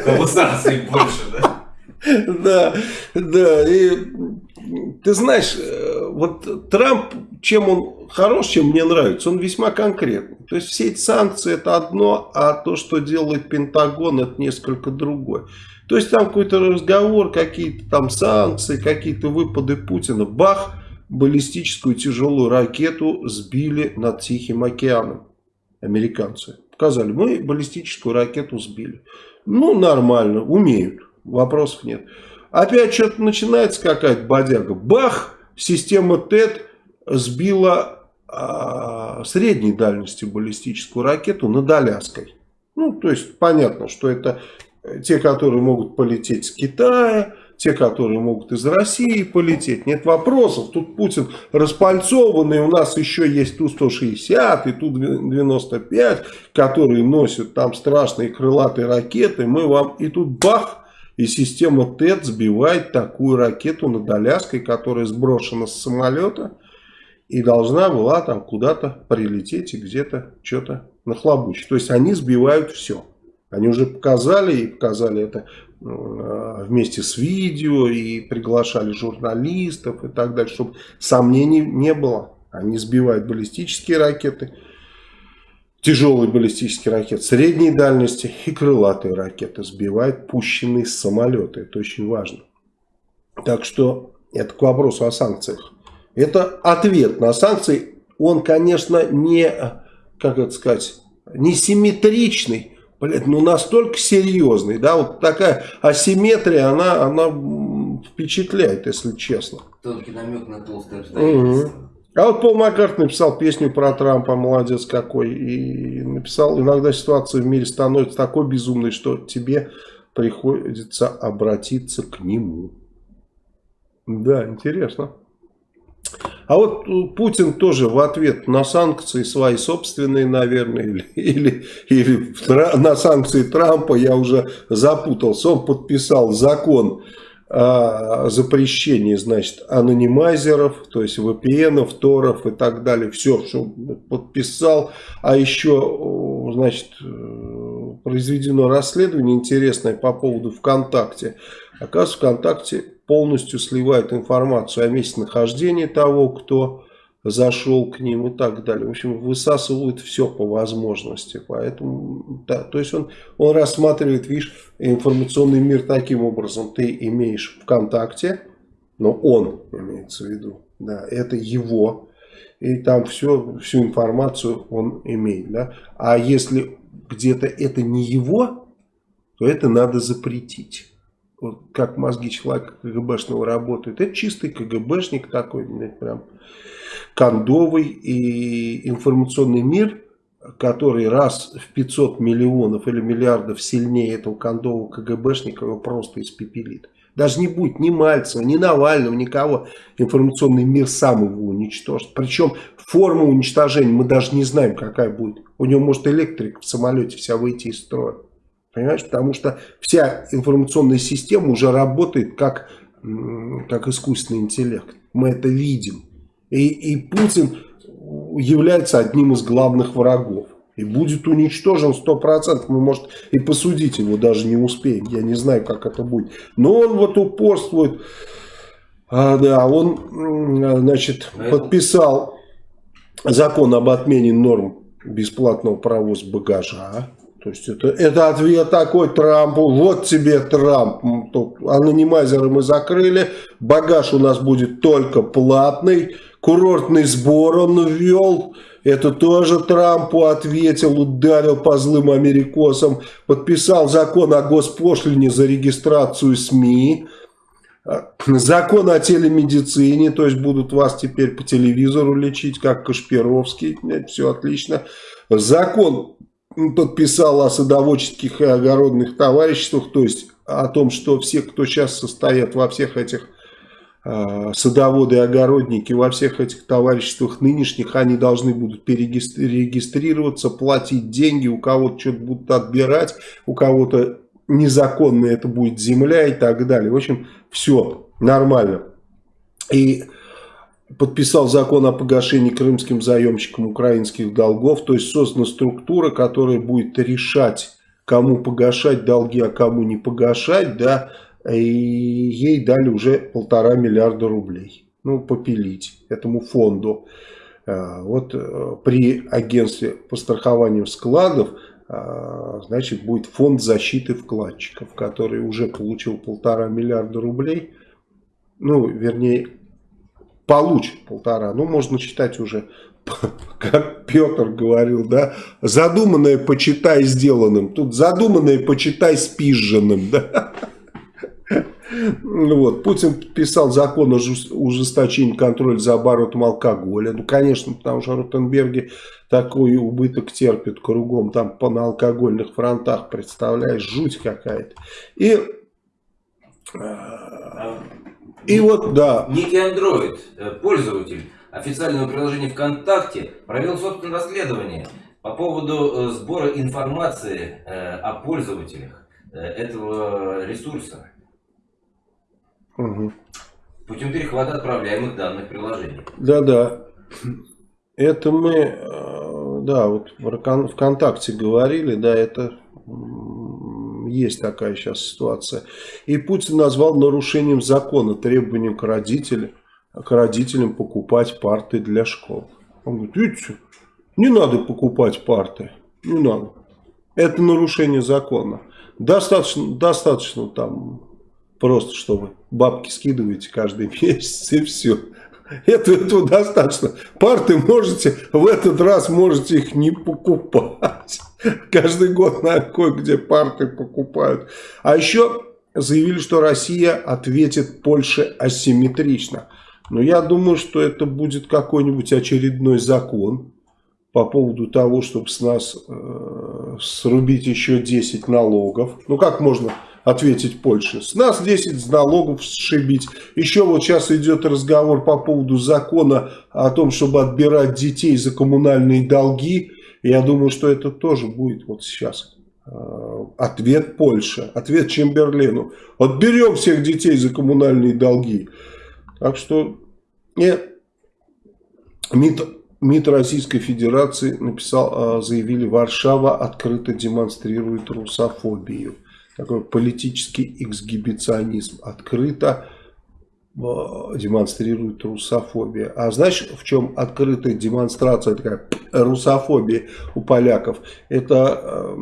Кого санкций больше, да? Да, да. И ты знаешь, э, вот Трамп, чем он хорош, чем мне нравится, он весьма конкретный. То есть все эти санкции это одно, а то, что делает Пентагон, это несколько другое. То есть там какой-то разговор, какие-то там санкции, какие-то выпады Путина. Бах, баллистическую тяжелую ракету сбили над Тихим океаном. Американцы. Показали, мы баллистическую ракету сбили. Ну, нормально, умеют вопросов нет. Опять что-то начинается какая-то бодяга. Бах! Система ТЭТ сбила а, средней дальности баллистическую ракету над Аляской. Ну, то есть понятно, что это те, которые могут полететь с Китая, те, которые могут из России полететь. Нет вопросов. Тут Путин распальцованный. У нас еще есть Ту-160 и Ту-95, которые носят там страшные крылатые ракеты. Мы вам... И тут бах! И система ТЭТ сбивает такую ракету над Аляской, которая сброшена с самолета и должна была там куда-то прилететь и где-то что-то нахлобучить. То есть они сбивают все. Они уже показали и показали это вместе с видео и приглашали журналистов и так далее, чтобы сомнений не было. Они сбивают баллистические ракеты, тяжелые баллистические ракеты средней дальности и крылатые ракеты сбивают пущенные с самолета. Это очень важно. Так что это к вопросу о санкциях. Это ответ на санкции. Он, конечно, не, как это сказать, не симметричный, блядь, но настолько серьезный. Да, вот такая асимметрия, она, она впечатляет, если честно. Тонкий намек на толстое обстоятельство. Угу. А вот Пол Маккарт написал песню про Трампа, молодец какой, и написал, иногда ситуация в мире становится такой безумной, что тебе приходится обратиться к нему. Да, интересно. А вот Путин тоже в ответ на санкции свои собственные, наверное, или, или, или на санкции Трампа, я уже запутался, он подписал закон о запрещении, значит, анонимайзеров, то есть VPN, торов и так далее, все, что подписал, а еще, значит, произведено расследование интересное по поводу ВКонтакте. Оказывается, ВКонтакте полностью сливает информацию о месте нахождения того, кто зашел к ним и так далее. В общем, высасывают все по возможности. Поэтому, да, то есть он, он рассматривает, видишь, информационный мир таким образом. Ты имеешь ВКонтакте, но он имеется в виду, да, это его, и там все, всю информацию он имеет, да. А если где-то это не его, то это надо запретить. Вот как мозги человека КГБшного работают. Это чистый КГБшник такой, прям кондовый и информационный мир, который раз в 500 миллионов или миллиардов сильнее этого кондового КГБшника его просто испепелит. Даже не будет ни Мальцева, ни Навального, никого. Информационный мир сам его уничтожит. Причем форма уничтожения мы даже не знаем, какая будет. У него может электрик в самолете вся выйти из строя. Понимаешь? Потому что вся информационная система уже работает как, как искусственный интеллект. Мы это видим. И, и Путин является одним из главных врагов. И будет уничтожен 100%. Мы, может, и посудить его даже не успеем. Я не знаю, как это будет. Но он вот упорствует. А, да, он, значит, подписал закон об отмене норм бесплатного провоза багажа. То есть это, это ответ такой Трампу. Вот тебе Трамп. Тут анонимайзеры мы закрыли. Багаж у нас будет только платный. Курортный сбор он ввел. Это тоже Трампу ответил, ударил по злым америкосам. Подписал закон о госпошлине за регистрацию СМИ. Закон о телемедицине, то есть будут вас теперь по телевизору лечить, как Кашпировский. Все отлично. Закон подписал о садоводческих и огородных товариществах, то есть о том, что все, кто сейчас состоят во всех этих Э, садоводы и огородники во всех этих товариществах нынешних, они должны будут перерегистрироваться, платить деньги, у кого-то что-то будут отбирать, у кого-то незаконно это будет земля и так далее. В общем, все нормально. И подписал закон о погашении крымским заемщикам украинских долгов, то есть создана структура, которая будет решать, кому погашать долги, а кому не погашать, да, и ей дали уже полтора миллиарда рублей. Ну, попилить этому фонду. А, вот э, при агентстве по страхованию складов, а, значит, будет фонд защиты вкладчиков, который уже получил полтора миллиарда рублей. Ну, вернее, получит полтора. Ну, можно считать уже, как Петр говорил, да, задуманное почитай сделанным. Тут задуманное почитай спизженным, да. Вот. Путин подписал закон о ужесточении контроля за оборотом алкоголя. Ну, конечно, потому что Ротенберги такой убыток терпит кругом, там по на алкогольных фронтах, представляешь, жуть какая-то. И, а, и вот, да. Некий Android, э, пользователь официального приложения ВКонтакте, провел собственное расследование по поводу э, сбора информации э, о пользователях этого ресурса. Угу. Путем перехвата отправляемых данных приложений. Да-да. Это мы, да, вот ВКонтакте говорили, да, это есть такая сейчас ситуация. И Путин назвал нарушением закона требованием к родителям, к родителям покупать парты для школ. Он говорит, видите, не надо покупать парты, не надо. Это нарушение закона. Достаточно, достаточно там Просто чтобы бабки скидываете каждый месяц и все. Это, этого достаточно. Парты можете, в этот раз можете их не покупать. Каждый год на кое-где парты покупают. А еще заявили, что Россия ответит Польше асимметрично. Но я думаю, что это будет какой-нибудь очередной закон по поводу того, чтобы с нас э, срубить еще 10 налогов. Ну как можно ответить Польше. С нас 10 налогов сшибить. Еще вот сейчас идет разговор по поводу закона о том, чтобы отбирать детей за коммунальные долги. Я думаю, что это тоже будет вот сейчас. Э, ответ Польши, ответ Чемберлену. Отберем всех детей за коммунальные долги. Так что нет. МИД, МИД Российской Федерации написал, э, заявили, Варшава открыто демонстрирует русофобию такой политический эксгибиционизм открыто демонстрирует русофобия. А знаешь, в чем открытая демонстрация такая русофобии у поляков? Это э,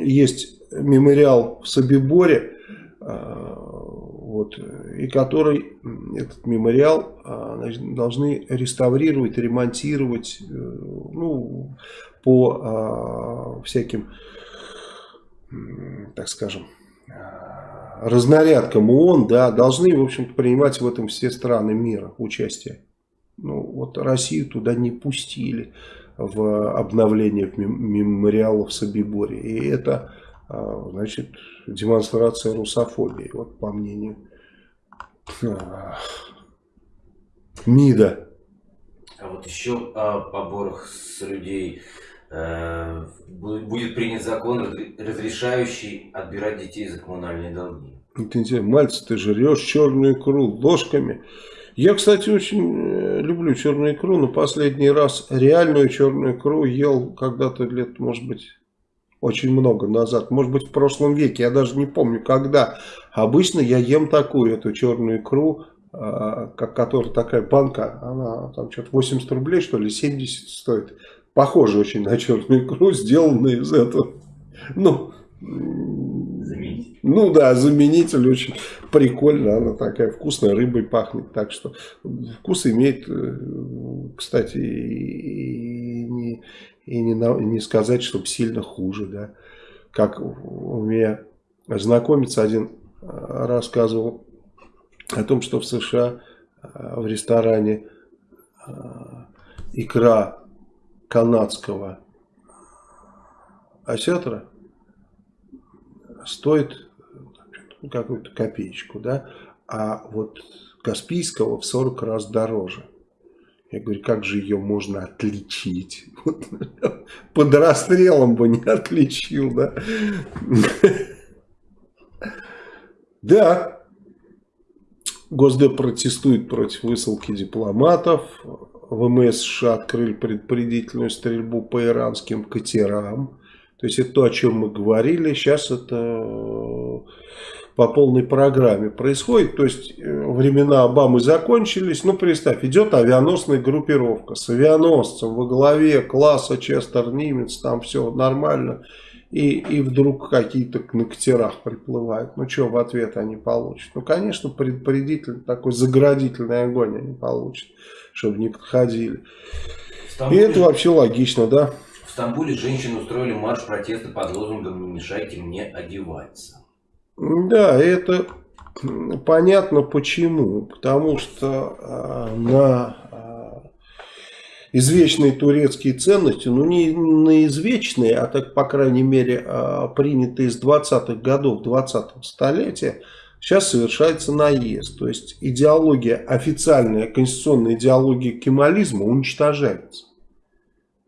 есть мемориал в Собиборе, э, вот, и который, этот мемориал значит, должны реставрировать, ремонтировать ну, по всяким, так скажем, разнарядкам ООН, да, должны, в общем-то, принимать в этом все страны мира участие. Ну, вот Россию туда не пустили в обновление мемориала в Собиборе. И это, а, значит, демонстрация русофобии, вот по мнению а, МИДа. А вот еще о поборах с людей будет принят закон, разрешающий отбирать детей за коммунальные долги. Это интересно. Мальцы, ты жрешь черную икру ложками. Я, кстати, очень э, люблю черную икру, но последний раз реальную черную икру ел когда-то лет, может быть, очень много назад. Может быть, в прошлом веке, я даже не помню, когда. Обычно я ем такую, эту черную икру, а, как которая такая банка, она там что-то 80 рублей, что ли, 70 стоит похоже очень на черную икру, сделанная из этого. Ну, Заменитель. Ну да, заменитель очень прикольно, она такая вкусная, рыбой пахнет, так что вкус имеет, э, кстати, и не, и не, не сказать, чтобы сильно хуже, да. Как у меня знакомец один э, рассказывал о том, что в США э, в ресторане икра канадского осетра стоит какую-то копеечку, да, а вот Каспийского в 40 раз дороже. Я говорю, как же ее можно отличить? Под расстрелом бы не отличил, да? Да. Госдеп протестует против высылки дипломатов. ВМС США открыли предупредительную стрельбу по иранским катерам. То есть это то, о чем мы говорили. Сейчас это э, по полной программе происходит. То есть э, времена Обамы закончились. Ну, представь, идет авианосная группировка с авианосцем во главе класса Честер Нимец. Там все нормально. И, и вдруг какие-то на катерах приплывают. Ну, что в ответ они получат? Ну, конечно, предупредительный такой заградительный огонь они получат чтобы не подходили. Стамбуле... И это вообще логично, да? В Стамбуле женщины устроили марш протеста под лозунгом «Не мешайте мне одеваться». Да, это понятно почему. Потому что э, на э, извечные турецкие ценности, ну не на извечные, а так, по крайней мере, э, принятые с 20-х годов 20-го столетия, Сейчас совершается наезд. То есть идеология, официальная конституционная идеология кемализма уничтожается.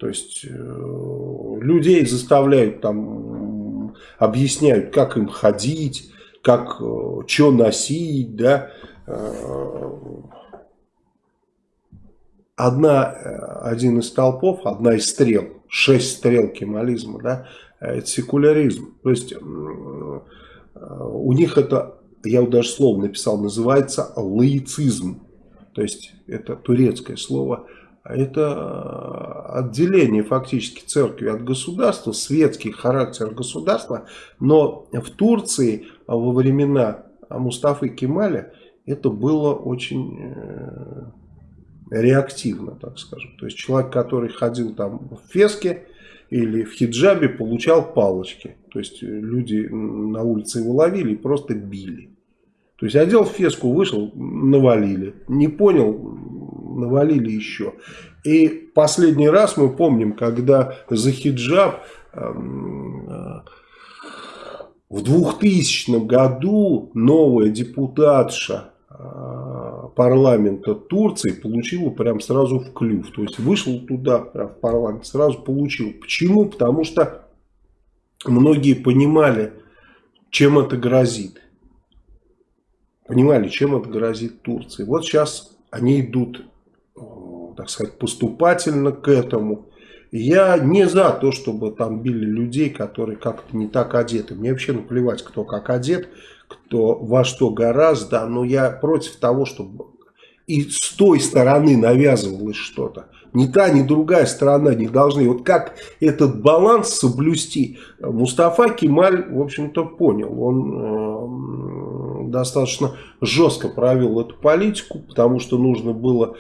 То есть э, людей заставляют там, объясняют, как им ходить, как, э, что носить, да. Э, одна, один из толпов, одна из стрел, шесть стрел кемализма, да, это секуляризм. То есть у них это я вот даже слово написал, называется лаицизм. То есть это турецкое слово. Это э, отделение фактически церкви от государства, светский характер государства. Но в Турции во времена Мустафы Кемаля это было очень э, реактивно, так скажем. То есть человек, который ходил там в феске или в хиджабе, получал палочки. То есть люди на улице его ловили и просто били. То есть одел феску, вышел, навалили. Не понял, навалили еще. И последний раз мы помним, когда за хиджаб эм, э, в 2000 году новая депутатша э, парламента Турции получила прям сразу в клюв. То есть вышел туда, в парламент, сразу получил. Почему? Потому что многие понимали, чем это грозит понимали, чем это грозит Турции. Вот сейчас они идут, э, так сказать, поступательно к этому. Я не за то, чтобы там били людей, которые как-то не так одеты. Мне вообще наплевать, кто как одет, кто во что гораздо, но я против того, чтобы и с той стороны навязывалось что-то. Ни та, ни другая сторона не должны. Вот как этот баланс соблюсти, Мустафа Кемаль, в общем-то, понял. Он э, достаточно жестко провел эту политику, потому что нужно было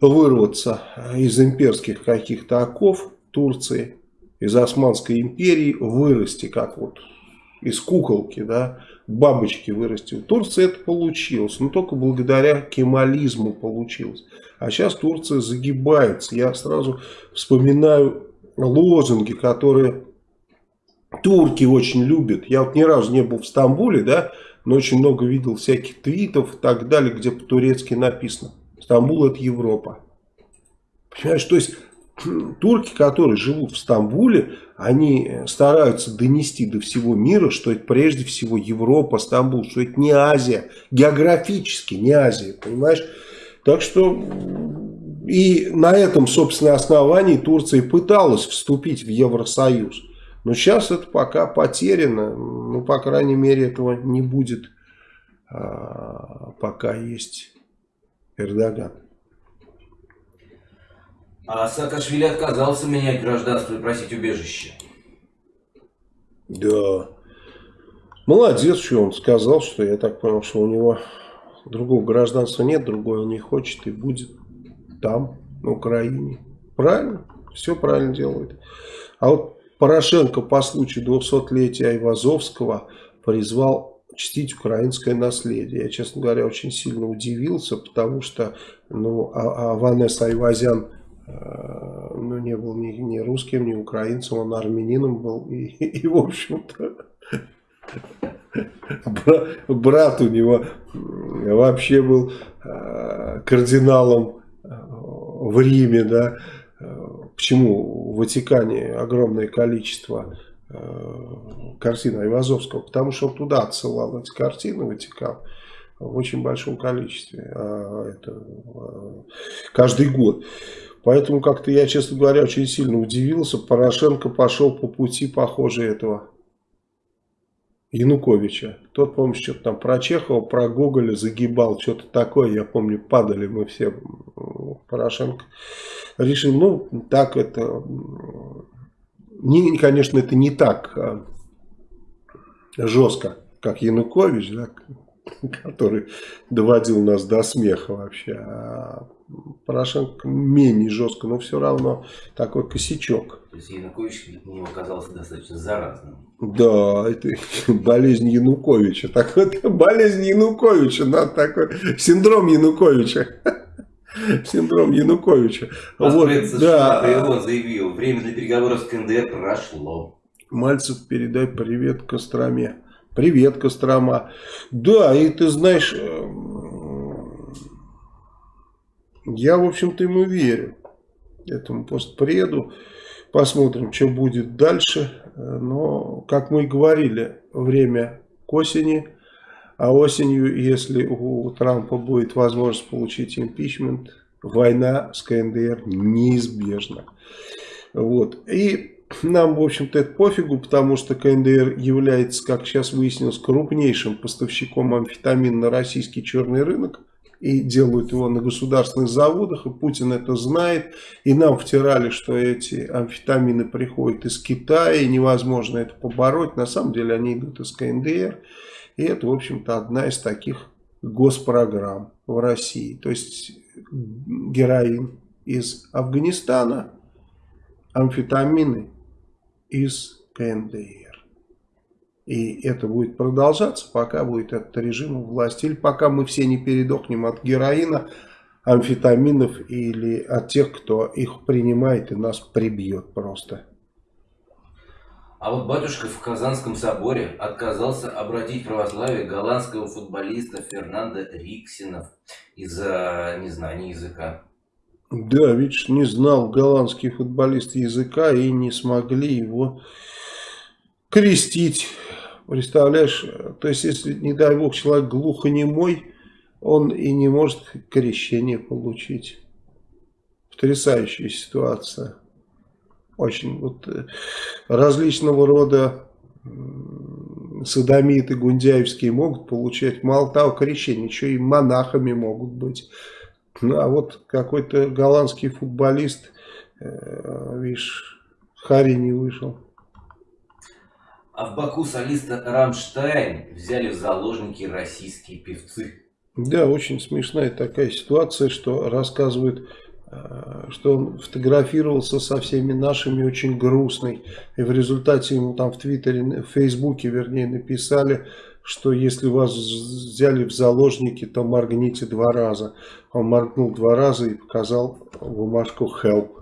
вырваться из имперских каких-то оков Турции, из Османской империи, вырасти, как вот из куколки, да, бабочки вырасти. В Турции это получилось, но только благодаря кемализму получилось. А сейчас Турция загибается. Я сразу вспоминаю лозунги, которые турки очень любят. Я вот ни разу не был в Стамбуле, да, но очень много видел всяких твитов и так далее, где по-турецки написано. Стамбул это Европа. Понимаешь, то есть турки, которые живут в Стамбуле, они стараются донести до всего мира, что это прежде всего Европа, Стамбул, что это не Азия, географически не Азия, понимаешь? Так что и на этом, собственно, основании Турция пыталась вступить в Евросоюз. Но сейчас это пока потеряно, ну, по крайней мере, этого не будет, а, пока есть Эрдоган. А Саакашвили отказался менять гражданство и просить убежище. Да. Молодец, что он сказал, что я так понял, что у него другого гражданства нет, другое он не хочет и будет там, на Украине. Правильно? Все правильно делает. А вот Порошенко по случаю 200-летия Айвазовского призвал чтить украинское наследие. Я, честно говоря, очень сильно удивился, потому что ну, а, а Ванесса Айвазян ну, не был ни, ни русским, ни украинцем, он армянином был. И, и в общем-то, брат у него вообще был э, кардиналом э, в Риме, да. Почему в Ватикане огромное количество картин Айвазовского? Потому что он туда отсылал эти картины, Ватикан в очень большом количестве. А это, каждый год. Поэтому как-то я, честно говоря, очень сильно удивился. Порошенко пошел по пути, похоже, этого Януковича. Тот, помню, что-то там про Чехова, про Гоголя загибал, что-то такое. Я помню, падали мы все. Порошенко решил, ну, так это... Не, конечно, это не так а, жестко, как Янукович, да, который доводил нас до смеха вообще. Порошенко менее жестко, но все равно такой косячок. То есть Янукович не оказался достаточно заразным. Да, это болезнь Януковича. Так вот, болезнь Януковича, надо такой, синдром Януковича. Синдром Януковича. Вот, да. он заявил, время для переговоров с КНДР прошло. Мальцев, передай привет Костроме. Привет, Кострома. Да, и ты знаешь, эм, я, в общем-то, ему верю, этому постпреду. Посмотрим, что будет дальше. Но, как мы и говорили, время к осени. А осенью, если у Трампа будет возможность получить импичмент, война с КНДР неизбежна. Вот. И нам, в общем-то, это пофигу, потому что КНДР является, как сейчас выяснилось, крупнейшим поставщиком амфетамина на российский черный рынок. И делают его на государственных заводах, и Путин это знает. И нам втирали, что эти амфетамины приходят из Китая, и невозможно это побороть. На самом деле они идут из КНДР. И это, в общем-то, одна из таких госпрограмм в России. То есть героин из Афганистана, амфетамины из КНДР. И это будет продолжаться, пока будет этот режим у власти. Или пока мы все не передохнем от героина, амфетаминов или от тех, кто их принимает и нас прибьет просто. А вот батюшка в Казанском соборе отказался обратить православие голландского футболиста Фернанда Риксина из-за незнания языка. Да, видишь, не знал голландский футболист языка и не смогли его крестить. Представляешь, то есть, если, не дай бог, человек глухонемой, он и не может крещение получить. Потрясающая ситуация. Очень вот э, различного рода садомиты гундяевские могут получать, мало того, крещение, еще и монахами могут быть. Ну, а вот какой-то голландский футболист, э, видишь, Хари не вышел. А в Баку солиста Рамштайн взяли в заложники российские певцы. Да, очень смешная такая ситуация, что рассказывают э, что он фотографировался со всеми нашими очень грустный. И в результате ему там в Твиттере, в Фейсбуке, вернее, написали, что если вас взяли в заложники, то моргните два раза. Он моргнул два раза и показал бумажку «Help».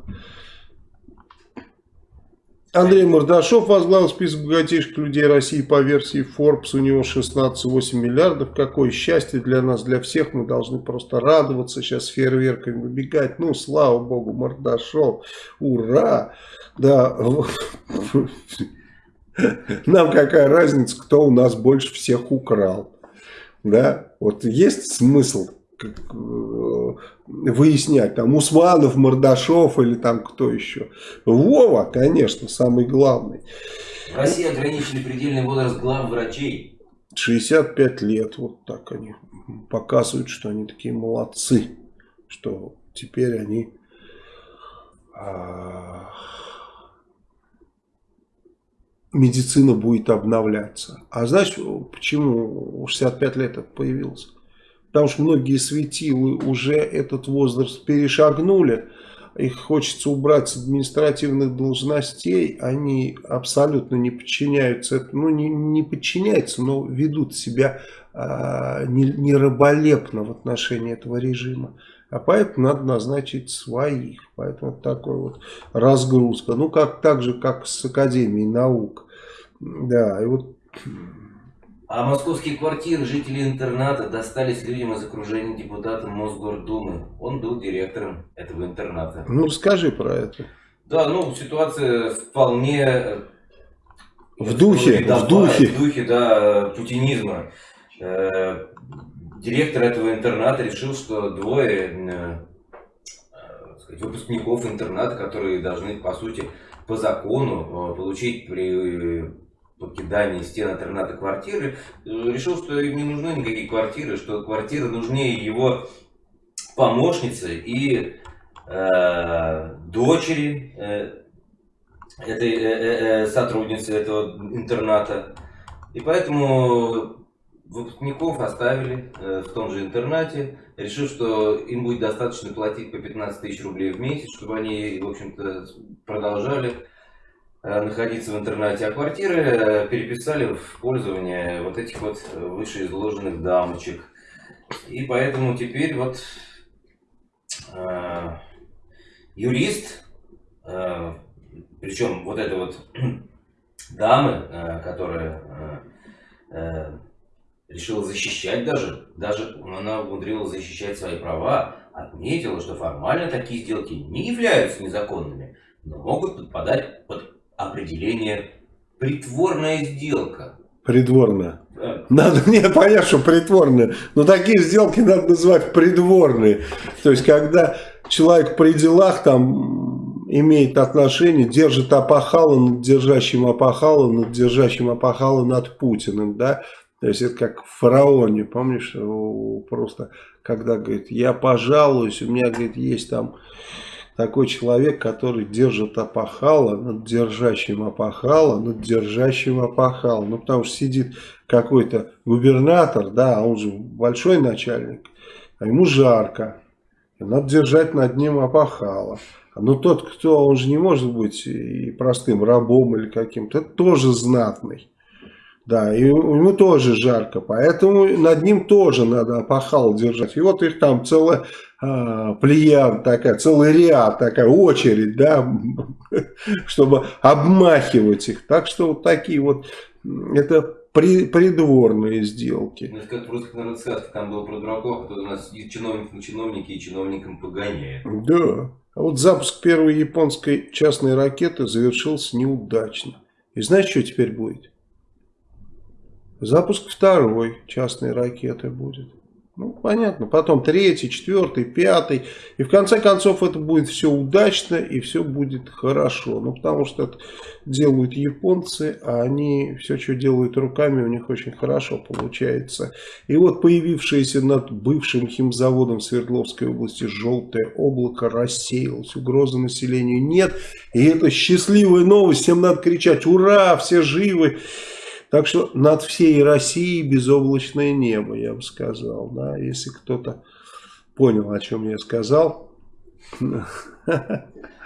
Андрей Мордашов возглавил список богатейших людей России по версии Forbes. У него 16,8 миллиардов. Какое счастье для нас, для всех. Мы должны просто радоваться сейчас фейерверками выбегать. Ну, слава богу, Мордашов. Ура! Да, нам какая разница, кто у нас больше всех украл. Да, вот есть смысл Э, выяснять, там Усманов, Мордашов или там кто еще. Вова, конечно, самый главный. В России ограничили предельный возраст глав врачей. 65 лет, вот так они показывают, что они такие молодцы, что теперь они а, медицина будет обновляться. А знаешь, почему 65 лет это появилось? Потому что многие светилы уже этот возраст перешагнули. Их хочется убрать с административных должностей. Они абсолютно не подчиняются. Ну, не, не подчиняются, но ведут себя а, не, в отношении этого режима. А поэтому надо назначить своих. Поэтому такой вот разгрузка. Ну, как так же, как с Академией наук. Да, и вот а московские квартиры жителей интерната достались людям из окружения депутата Мосгордумы. Он был директором этого интерната. Ну, расскажи про это. Да, ну, ситуация вполне... Э, в духе, в духе. В духе, да, путинизма. Э, директор этого интерната решил, что двое э, сказать, выпускников интерната, которые должны, по сути, по закону получить при покидании стен интерната квартиры, э, решил, что им не нужны никакие квартиры, что квартиры нужнее его помощницы и э, дочери э, этой э, э, э, сотрудницы этого интерната. И поэтому выпускников оставили э, в том же интернате, решив, что им будет достаточно платить по 15 тысяч рублей в месяц, чтобы они, в общем-то, продолжали находиться в интернате, а квартиры э, переписали в пользование вот этих вот вышеизложенных дамочек. И поэтому теперь вот э, юрист, э, причем вот эта вот дамы, э, которая э, э, решила защищать даже, даже она умудрилась защищать свои права, отметила, что формально такие сделки не являются незаконными, но могут подпадать под определение притворная сделка. Придворная. Да. Надо мне понять, что притворная. Но такие сделки надо называть придворные. То есть, когда человек при делах там имеет отношение, держит опахало над держащим опахало, над держащим опахало над Путиным, да, то есть это как в фараоне, помнишь, просто когда говорит, я пожалуюсь, у меня, говорит, есть там такой человек, который держит опахало над держащим опахало, над держащим опахало. Ну, потому что сидит какой-то губернатор, да, а он же большой начальник, а ему жарко. Надо держать над ним опахало. Но тот, кто, он же не может быть и простым рабом или каким-то, это тоже знатный. Да, и ему тоже жарко, поэтому над ним тоже надо опахал держать. И вот их там целая а, плеяд такая, целый ряд, такая очередь, да, чтобы обмахивать их. Так что вот такие вот, это при, придворные сделки. Ну, как в русских народных сказках, там было про дураков, кто у нас и чиновник на чиновники, и чиновникам погоняет. Да, а вот запуск первой японской частной ракеты завершился неудачно. И знаешь, что теперь будет? Запуск второй частной ракеты будет. Ну, понятно. Потом третий, четвертый, пятый. И в конце концов это будет все удачно и все будет хорошо. Ну, потому что это делают японцы, а они все, что делают руками, у них очень хорошо получается. И вот появившееся над бывшим химзаводом Свердловской области желтое облако рассеялось. Угрозы населению нет. И это счастливая новость. Всем надо кричать «Ура! Все живы!» Так что над всей Россией безоблачное небо, я бы сказал. Да? Если кто-то понял, о чем я сказал.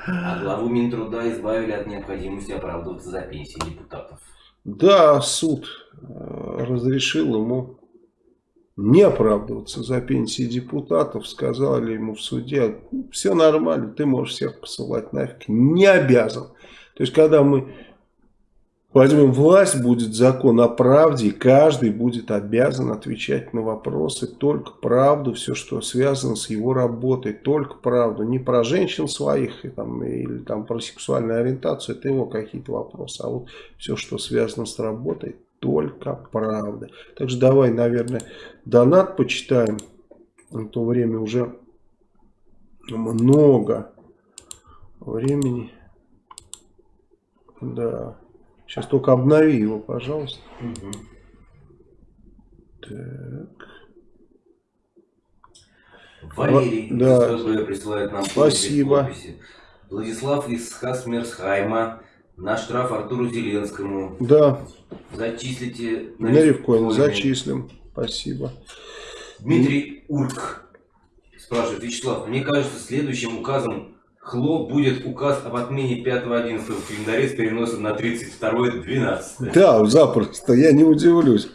А главу Минтруда избавили от необходимости оправдываться за пенсии депутатов. Да, суд э, разрешил ему не оправдываться за пенсии депутатов. Сказали ему в суде, все нормально, ты можешь всех посылать нафиг. Не обязан. То есть, когда мы возьмем власть, будет закон о правде, и каждый будет обязан отвечать на вопросы только правду, все, что связано с его работой, только правду. Не про женщин своих там, или там, про сексуальную ориентацию, это его какие-то вопросы, а вот все, что связано с работой, только правда. Также давай, наверное, донат почитаем. В то время уже много времени. Да. Сейчас только обнови его, пожалуйста. Угу. Так. Валерий да. присылает нам Спасибо. Владислав из Хасмерсхайма. На штраф Артуру Зеленскому. Да, Зачислите на Ревкоин Ревкоине. зачислим. Спасибо. Дмитрий Урк спрашивает, Вячеслав, мне кажется, следующим указом ХЛО будет указ об отмене 5.11 в календаре с переносом на 32.12. Да, запросто, я не удивлюсь.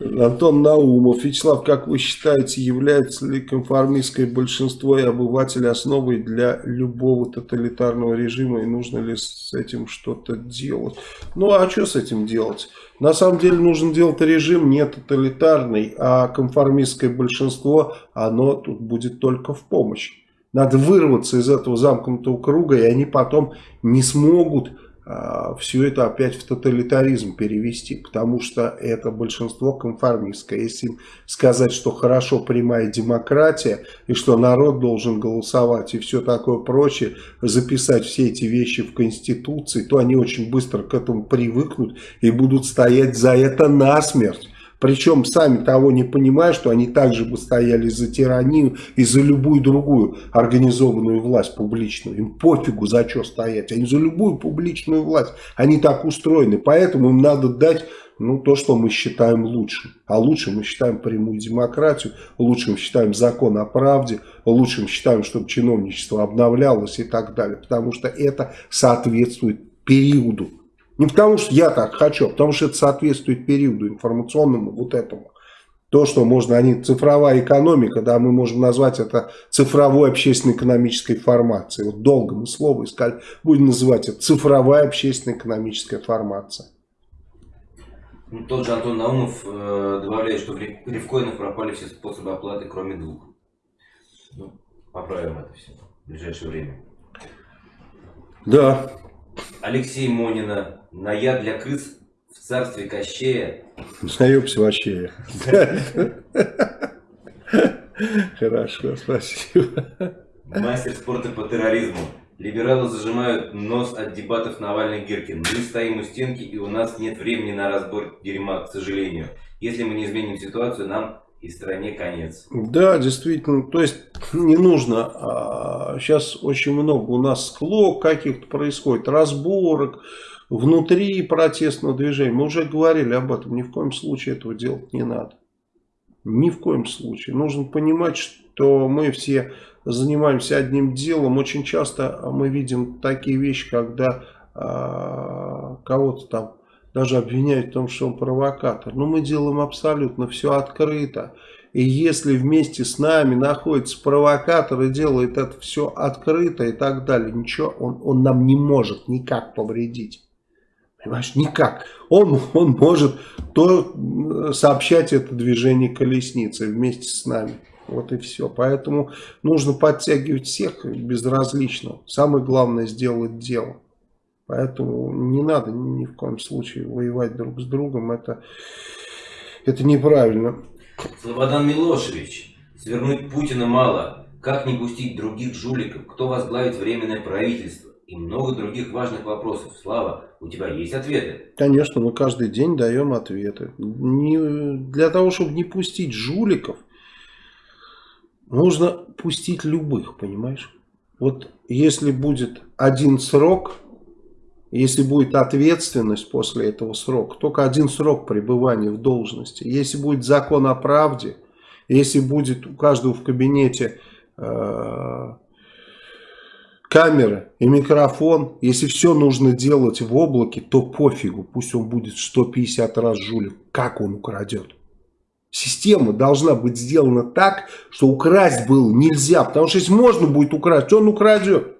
Антон Наумов. Вячеслав, как вы считаете, является ли конформистское большинство и обыватели основой для любого тоталитарного режима и нужно ли с этим что-то делать? Ну а что с этим делать? На самом деле нужно делать режим не тоталитарный, а конформистское большинство, оно тут будет только в помощь. Надо вырваться из этого замкнутого круга, и они потом не смогут все это опять в тоталитаризм перевести, потому что это большинство конформистское. Если им сказать, что хорошо прямая демократия, и что народ должен голосовать, и все такое прочее, записать все эти вещи в Конституции, то они очень быстро к этому привыкнут и будут стоять за это насмерть. Причем сами того не понимая, что они также бы стояли за тиранию и за любую другую организованную власть публичную. Им пофигу за что стоять, они за любую публичную власть. Они так устроены, поэтому им надо дать ну, то, что мы считаем лучшим. А лучшим мы считаем прямую демократию, лучшим считаем закон о правде, лучшим считаем, чтобы чиновничество обновлялось и так далее. Потому что это соответствует периоду. Не потому, что я так хочу, а потому что это соответствует периоду информационному вот этому. То, что можно, они цифровая экономика, да, мы можем назвать это цифровой общественно-экономической формацией. Вот долго мы слово искали, будем называть это цифровая общественно-экономическая формация. Ну, тот же Антон Наумов э, добавляет, что в ревкоинах пропали все способы оплаты, кроме двух. Ну, поправим это все в ближайшее время. Да, Алексей Монина. На яд для крыс в царстве Кощея. наебся вообще. Хорошо, спасибо. Мастер спорта по терроризму. Либералы зажимают нос от дебатов Навальный-Гиркин. Мы стоим у стенки, и у нас нет времени на разбор дерьма, к сожалению. Если мы не изменим ситуацию, нам и стране конец. Да, действительно, то есть не нужно, а, сейчас очень много у нас склок каких-то происходит, разборок внутри протестного движения. Мы уже говорили об этом, ни в коем случае этого делать не надо. Ни в коем случае. Нужно понимать, что мы все занимаемся одним делом. Очень часто мы видим такие вещи, когда а, кого-то там даже обвиняют в том, что он провокатор. Но мы делаем абсолютно все открыто. И если вместе с нами находится провокатор и делает это все открыто и так далее, ничего, он, он нам не может никак повредить. Понимаешь, никак. Он, он может то сообщать это движение колесницы вместе с нами. Вот и все. Поэтому нужно подтягивать всех безразлично. Самое главное сделать дело. Поэтому не надо ни в коем случае воевать друг с другом. Это, это неправильно. Слободан Милошевич. Свернуть Путина мало. Как не пустить других жуликов? Кто возглавит временное правительство? И много других важных вопросов. Слава, у тебя есть ответы? Конечно, мы каждый день даем ответы. Не, для того, чтобы не пустить жуликов, нужно пустить любых, понимаешь? Вот если будет один срок, если будет ответственность после этого срока, только один срок пребывания в должности. Если будет закон о правде, если будет у каждого в кабинете э, камера и микрофон. Если все нужно делать в облаке, то пофигу. Пусть он будет 150 раз жулик. Как он украдет? Система должна быть сделана так, что украсть было нельзя. Потому что если можно будет украсть, он украдет.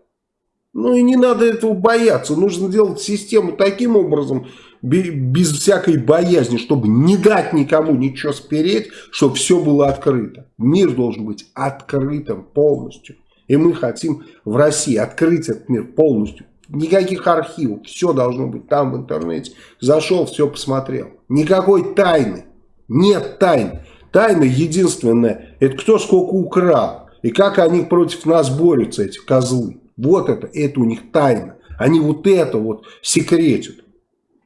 Ну и не надо этого бояться. Нужно делать систему таким образом, без всякой боязни, чтобы не дать никому ничего спереть, чтобы все было открыто. Мир должен быть открытым полностью. И мы хотим в России открыть этот мир полностью. Никаких архивов, все должно быть там в интернете. Зашел, все посмотрел. Никакой тайны. Нет тайн. Тайна единственная, это кто сколько украл. И как они против нас борются, эти козлы. Вот это, это у них тайна. Они вот это вот секретят.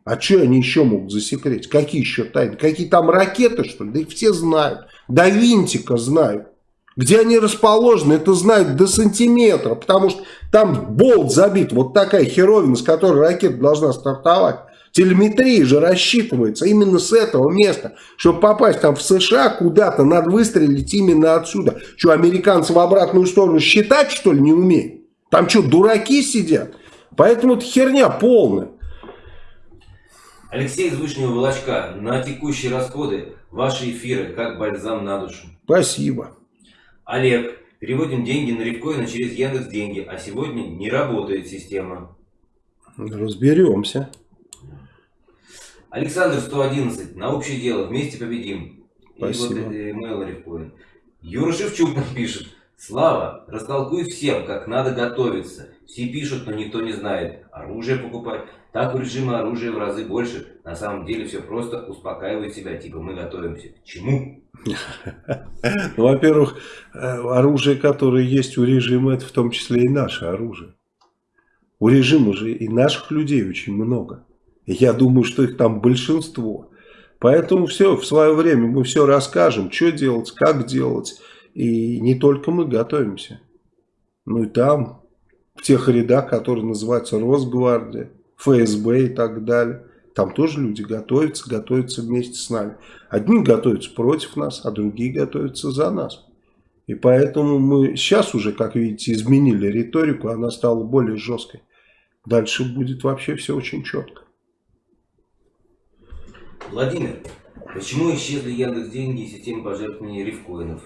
А что они еще могут засекретить? Какие еще тайны? Какие там ракеты, что ли? Да их все знают. До винтика знают. Где они расположены, это знают до сантиметра. Потому что там болт забит. Вот такая херовина, с которой ракета должна стартовать. Телеметрия же рассчитывается именно с этого места. Чтобы попасть там в США куда-то, надо выстрелить именно отсюда. Что, американцы в обратную сторону считать, что ли, не умеют? Там что, дураки сидят? Поэтому это херня полная. Алексей из Вышнего Волочка. На текущие расходы ваши эфиры как бальзам на душу. Спасибо. Олег. Переводим деньги на Рифкоина через Яндекс Деньги, а сегодня не работает система. Разберемся. Александр 111. На общее дело. Вместе победим. Спасибо. И вот email Рифкоин. Юра Шевчук нам пишет. Слава, растолкуй всем, как надо готовиться. Все пишут, но никто не знает. Оружие покупать. Так у режима оружия в разы больше. На самом деле все просто успокаивает себя. Типа мы готовимся. К чему? Ну, во-первых, э, оружие, которое есть у режима, это в том числе и наше оружие. У режима же и наших людей очень много. Я думаю, что их там большинство. Поэтому все, в свое время мы все расскажем, что делать, как делать. И не только мы готовимся. Ну и там, в тех рядах, которые называются Росгвардия, ФСБ и так далее. Там тоже люди готовятся, готовятся вместе с нами. Одни готовятся против нас, а другие готовятся за нас. И поэтому мы сейчас уже, как видите, изменили риторику, она стала более жесткой. Дальше будет вообще все очень четко. Владимир, почему исчезли Яндекс деньги и система пожертвований рифкоинов?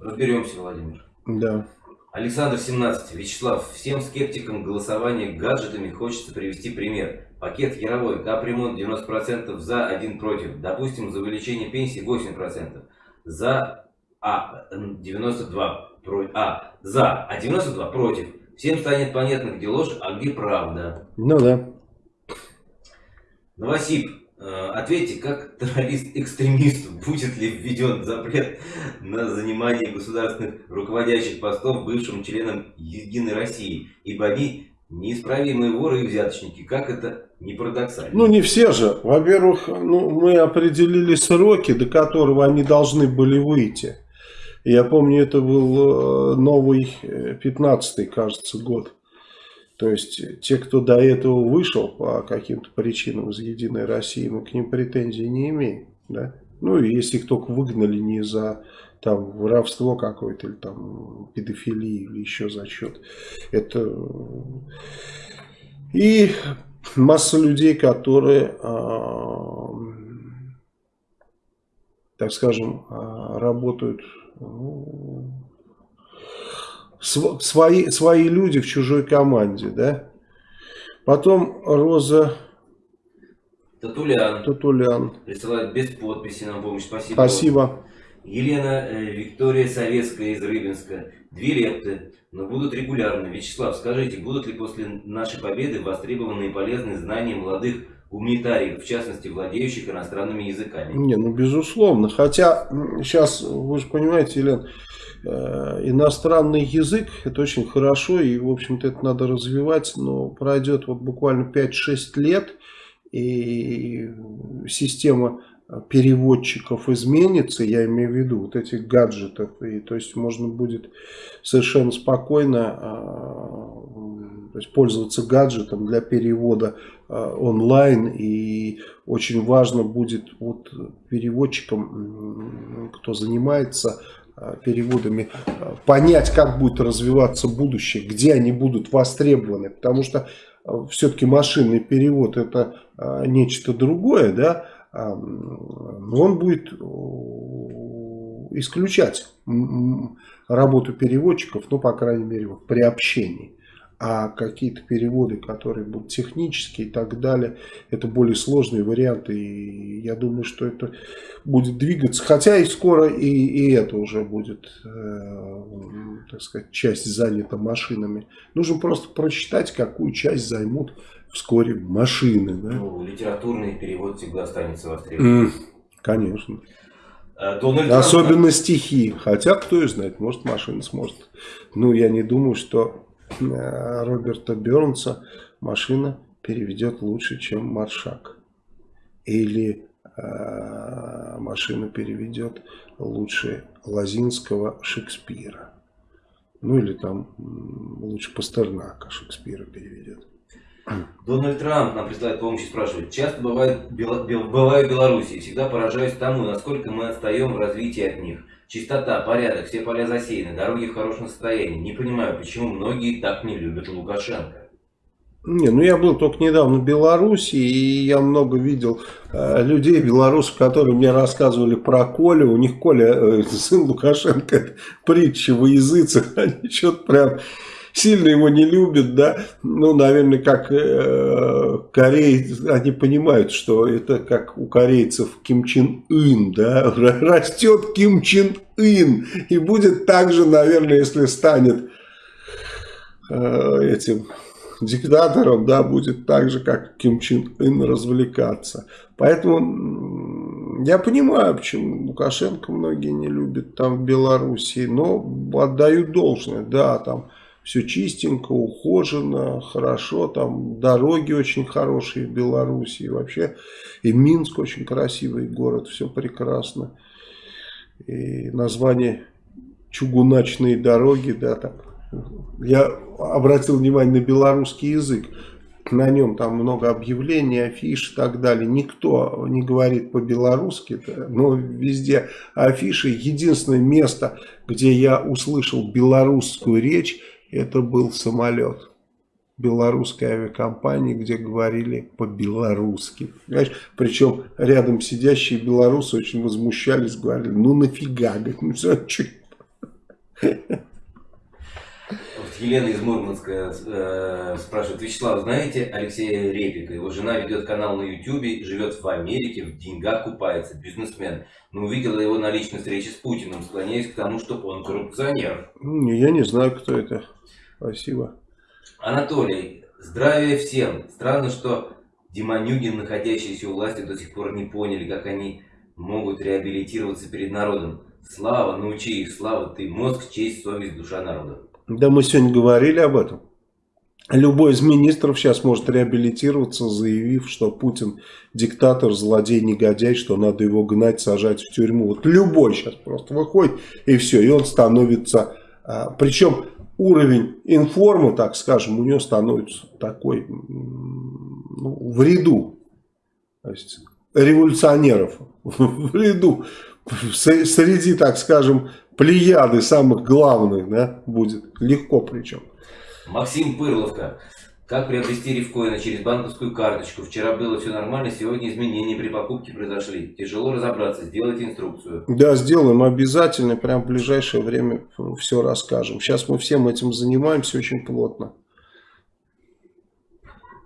Разберемся, Владимир. Да. Александр 17. Вячеслав, всем скептикам голосования гаджетами хочется привести пример. Пакет Яровой, капремонт 90% за, 1 против. Допустим, за увеличение пенсии 8%. За, а, 92 против. А, за, а 92 против. Всем станет понятно, где ложь, а где правда. Ну да. Новосиб, ответьте, как террорист-экстремист, будет ли введен запрет на занимание государственных руководящих постов бывшим членам Единой России, ибо они неисправимые воры и взяточники. Как это не парадоксально? Ну, не все же. Во-первых, ну, мы определили сроки, до которого они должны были выйти. Я помню, это был э, новый 15-й, э, кажется, год. То есть те, кто до этого вышел по каким-то причинам из Единой России, мы к ним претензий не имеем. Да? Ну и если их только выгнали не за там воровство какое-то или там педофилии или еще за счет. Это и масса людей, которые, а, так скажем, а, работают ну, свои, свои люди в чужой команде, да. Потом Роза Татулян. Татулян. Присылает без подписи нам помощь. Спасибо. Спасибо. Елена э, Виктория Советская из Рыбинска. Две лепты, но будут регулярно. Вячеслав, скажите, будут ли после нашей победы востребованные и полезные знания молодых гуманитариев, в частности, владеющих иностранными языками? Не, ну безусловно. Хотя сейчас, вы же понимаете, Елена, иностранный язык, это очень хорошо, и, в общем-то, это надо развивать, но пройдет вот буквально 5-6 лет, и система переводчиков изменится, я имею в виду вот этих гаджетов, и то есть можно будет совершенно спокойно а, то есть пользоваться гаджетом для перевода а, онлайн, и очень важно будет вот переводчикам, кто занимается переводами а, понять, как будет развиваться будущее, где они будут востребованы, потому что все-таки машинный перевод это нечто другое, да, он будет исключать работу переводчиков, ну, по крайней мере, при общении а какие-то переводы, которые будут технические и так далее, это более сложные варианты, и я думаю, что это будет двигаться, хотя и скоро и, и это уже будет, э, так сказать, часть занята машинами. Нужно просто прочитать, какую часть займут вскоре машины. Да? Ну, литературный перевод всегда останется востребованным. Mm, конечно. Э, Дональд Особенно Трамп... стихи. Хотя, кто и знает, может машина сможет. Ну, я не думаю, что Роберта Бернса машина переведет лучше, чем Маршак. Или э, машина переведет лучше Лазинского Шекспира. Ну или там лучше Пастернака Шекспира переведет. Дональд Трамп нам присылает помощь и спрашивает. Часто бывает, бываю в Беларуси всегда поражаюсь тому, насколько мы отстаем в развитии от них. Чистота, порядок, все поля засеяны, дороги в хорошем состоянии. Не понимаю, почему многие так не любят Лукашенко. Не, ну я был только недавно в Беларуси, и я много видел э, людей, белорусов, которые мне рассказывали про Колю. У них Коля, э, сын Лукашенко, притча во языцах, они что-то прям сильно его не любят, да, ну, наверное, как э, корейцы, они понимают, что это как у корейцев Ким Чен Ын, да, растет Ким Чен Ын, и будет так же, наверное, если станет э, этим диктатором, да, будет так же, как Ким Чен Ын развлекаться. Поэтому я понимаю, почему Лукашенко многие не любят там в Белоруссии, но отдаю должное, да, там все чистенько, ухожено, хорошо, там дороги очень хорошие в Беларуси, вообще и Минск очень красивый город, все прекрасно. И название чугуначные дороги, да, так. Я обратил внимание на белорусский язык. На нем там много объявлений, афиш и так далее. Никто не говорит по-белорусски, но везде афиши. Единственное место, где я услышал белорусскую речь, это был самолет белорусской авиакомпании, где говорили по-белорусски. Причем рядом сидящие белорусы очень возмущались, говорили, ну нафига, говорит, ну Елена из Мурманска э, спрашивает, Вячеслав, знаете Алексея Репика? Его жена ведет канал на Ютубе, живет в Америке, в деньгах купается, бизнесмен. Но увидела его на личной встрече с Путиным, склоняясь к тому, что он коррупционер. Я не знаю, кто это. Спасибо. Анатолий, здравия всем. Странно, что Демонюгин, находящиеся у власти, до сих пор не поняли, как они могут реабилитироваться перед народом. Слава, научи их, Слава, ты мозг, честь, совесть, душа народа. Да мы сегодня говорили об этом. Любой из министров сейчас может реабилитироваться, заявив, что Путин диктатор, злодей, негодяй, что надо его гнать, сажать в тюрьму. Вот любой сейчас просто выходит и все, и он становится... А, причем уровень информы, так скажем, у него становится такой ну, в ряду. То есть революционеров в ряду. Среди, так скажем, плеяды самых главных, да, будет. Легко причем. Максим Пырловка. Как приобрести рифкоины через банковскую карточку? Вчера было все нормально, сегодня изменения при покупке произошли. Тяжело разобраться, сделайте инструкцию. Да, сделаем обязательно, прям в ближайшее время все расскажем. Сейчас мы всем этим занимаемся очень плотно.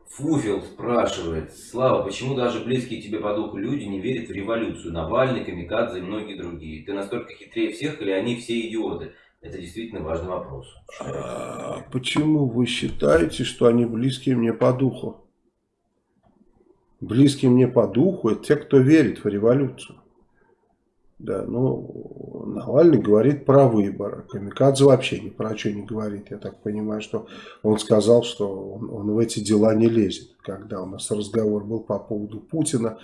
Фуфел спрашивает, Слава, почему даже близкие тебе по духу люди не верят в революцию? Навальный, Камикадзе и многие другие. Ты настолько хитрее всех или они все идиоты? Это действительно важный вопрос. А почему вы считаете, что они близкие мне по духу? Близкие мне по духу это те, кто верит в революцию. Да, ну, Навальный говорит про выборы. Камикадзе вообще ни про что не говорит. Я так понимаю, что он сказал, что он, он в эти дела не лезет. Когда у нас разговор был по поводу Путина,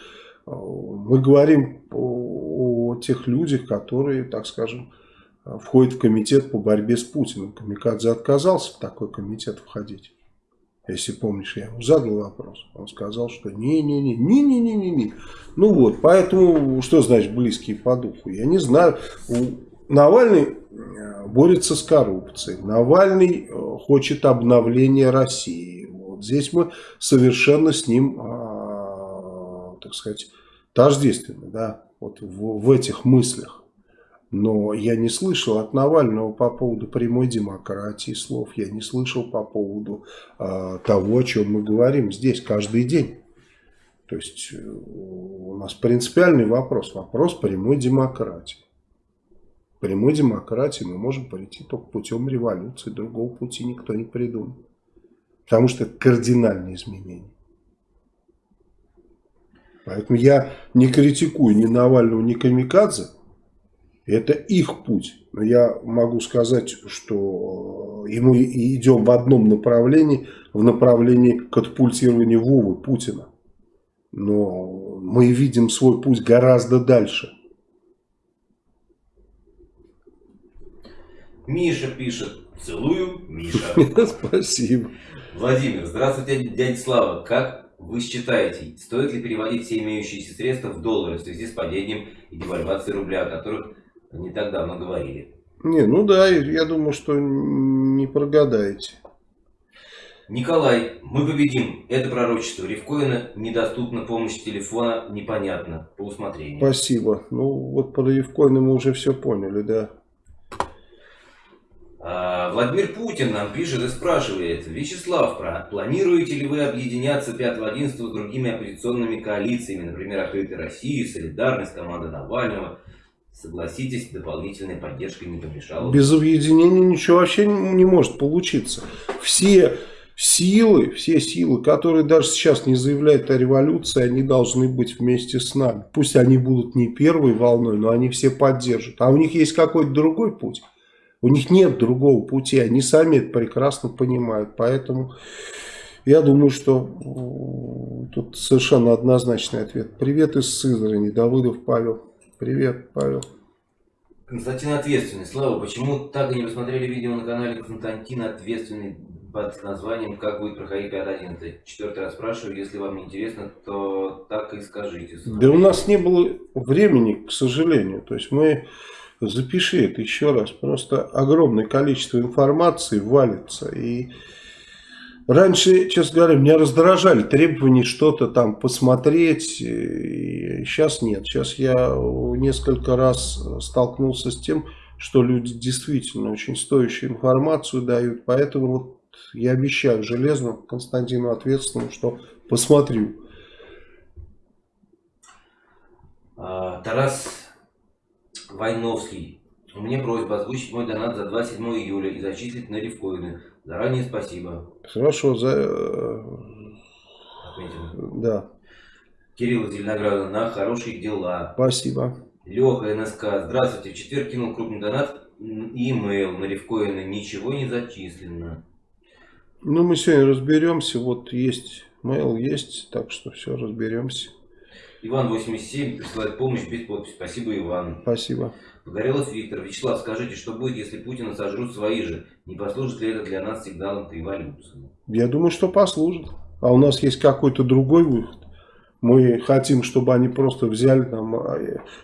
мы говорим о, о тех людях, которые, так скажем, входит в комитет по борьбе с Путиным. Камикадзе отказался в такой комитет входить. Если помнишь, я ему задал вопрос. Он сказал, что не-не-не, не-не-не-не. Ну вот, поэтому, что значит близкие по духу? Я не знаю. Навальный э, борется с коррупцией. Навальный э, хочет обновления России. Вот здесь мы совершенно с ним, э, так сказать, тождественны, да, вот в, в этих мыслях. Но я не слышал от Навального по поводу прямой демократии слов. Я не слышал по поводу э, того, о чем мы говорим здесь каждый день. То есть э, у нас принципиальный вопрос. Вопрос прямой демократии. Прямой демократии мы можем прийти только путем революции. Другого пути никто не придумал. Потому что это кардинальные изменения. Поэтому я не критикую ни Навального, ни Камикадзе. Это их путь. Но я могу сказать, что и мы идем в одном направлении, в направлении катапультирования Вовы Путина. Но мы видим свой путь гораздо дальше. Миша пишет. Целую, Миша. Спасибо. Владимир, здравствуйте, дядя Слава. Как вы считаете, стоит ли переводить все имеющиеся средства в доллары в связи с падением и девальвацией рубля, о которых не так давно говорили? Не, ну да, я думаю, что не прогадаете. Николай, мы победим. Это пророчество Ревкоина. Недоступна помощь телефона. Непонятно. По усмотрению. Спасибо. Ну, вот про Ревкоина мы уже все поняли, да. А, Владимир Путин нам пишет и спрашивает. Вячеслав, планируете ли вы объединяться 5-11 с другими оппозиционными коалициями, например, Открытой России, Солидарность, команда Навального? Согласитесь, дополнительная поддержка не помешала. Без объединения ничего вообще не может получиться. Все силы, все силы, которые даже сейчас не заявляют о революции, они должны быть вместе с нами. Пусть они будут не первой волной, но они все поддержат. А у них есть какой-то другой путь. У них нет другого пути, они сами это прекрасно понимают. Поэтому я думаю, что тут совершенно однозначный ответ. Привет из Сызрани, Давыдов Павел. Привет, Павел. Константин Ответственный. Слава, почему так и не посмотрели видео на канале Константина Ответственный под названием «Как будет проходить 5.11»? Четвертый раз спрашиваю, если вам не интересно, то так и скажите. Да у нас не было времени, к сожалению. То есть мы запиши это еще раз. Просто огромное количество информации валится. И раньше, честно говоря, меня раздражали требования что-то там посмотреть. Сейчас нет. Сейчас я несколько раз столкнулся с тем, что люди действительно очень стоящую информацию дают. Поэтому вот я обещаю железно Константину ответственному, что посмотрю. А, Тарас Войновский. Меня просьба озвучить мой донат за 27 июля и зачислить на рифкоины. Заранее спасибо. Хорошо, за... Э, Отметим. Да. Кирилл Зеленограда на хорошие дела. Спасибо. Леха НСК. Здравствуйте. В четверг кинул крупный донат имейл на рифкоины. Ничего не зачислено. Ну, мы сегодня разберемся. Вот есть mail, есть. Так что все, разберемся. Иван 87 присылает помощь без подписи. Спасибо, Иван. Спасибо. Погорелов Виктор. Вячеслав, скажите, что будет, если Путина сожрут свои же? Не послужит ли это для нас сигналом к революции? Я думаю, что послужит. А у нас есть какой-то другой выход. Мы хотим, чтобы они просто взяли, там, а,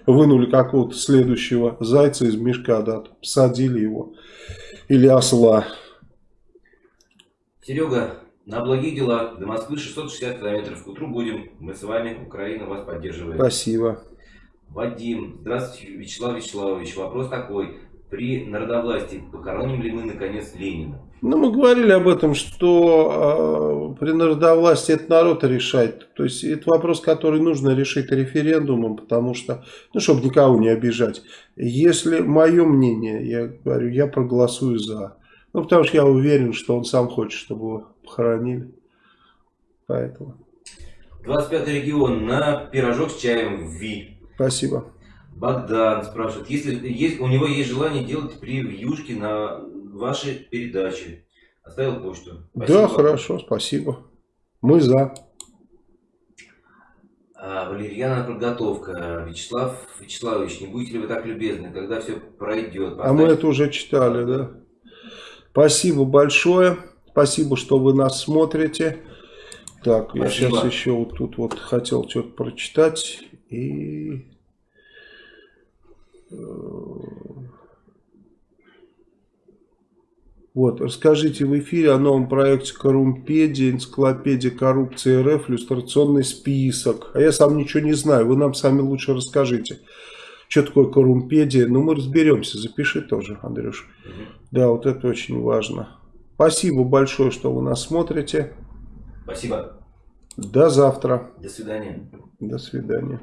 вынули какого-то следующего зайца из мешка, да, посадили его. Или осла. Серега, на благие дела. До Москвы 660 километров. К утру будем. Мы с вами. Украина вас поддерживает. Спасибо. Вадим. Здравствуйте, Вячеслав Вячеславович. Вопрос такой. При народовластии похороним ли мы наконец Ленина? Ну, мы говорили об этом, что э, при народовластии это народ решает. То есть, это вопрос, который нужно решить референдумом, потому что, ну, чтобы никого не обижать. Если мое мнение, я говорю, я проголосую за. Ну, потому что я уверен, что он сам хочет, чтобы его похоронили. Поэтому. 25 регион на пирожок с чаем в Ви. Спасибо. Богдан спрашивает, если есть, у него есть желание делать превьюшки на ваши передачи. Оставил почту. Спасибо. Да, хорошо, спасибо. Мы за. А, Валерьяна подготовка. Вячеслав Вячеславович, не будете ли вы так любезны, когда все пройдет? Поставьте... А мы это уже читали, да. Спасибо большое. Спасибо, что вы нас смотрите. Так, Спасибо. я сейчас еще вот тут вот хотел что-то прочитать. И... Вот, расскажите в эфире о новом проекте Корумпедия, энциклопедия коррупции РФ, иллюстрационный список. А я сам ничего не знаю, вы нам сами лучше расскажите, что такое Корумпедия. Ну, мы разберемся, запиши тоже, Андрюш. Угу. Да, вот это очень важно. Спасибо большое, что вы нас смотрите. Спасибо. До завтра. До свидания. До свидания.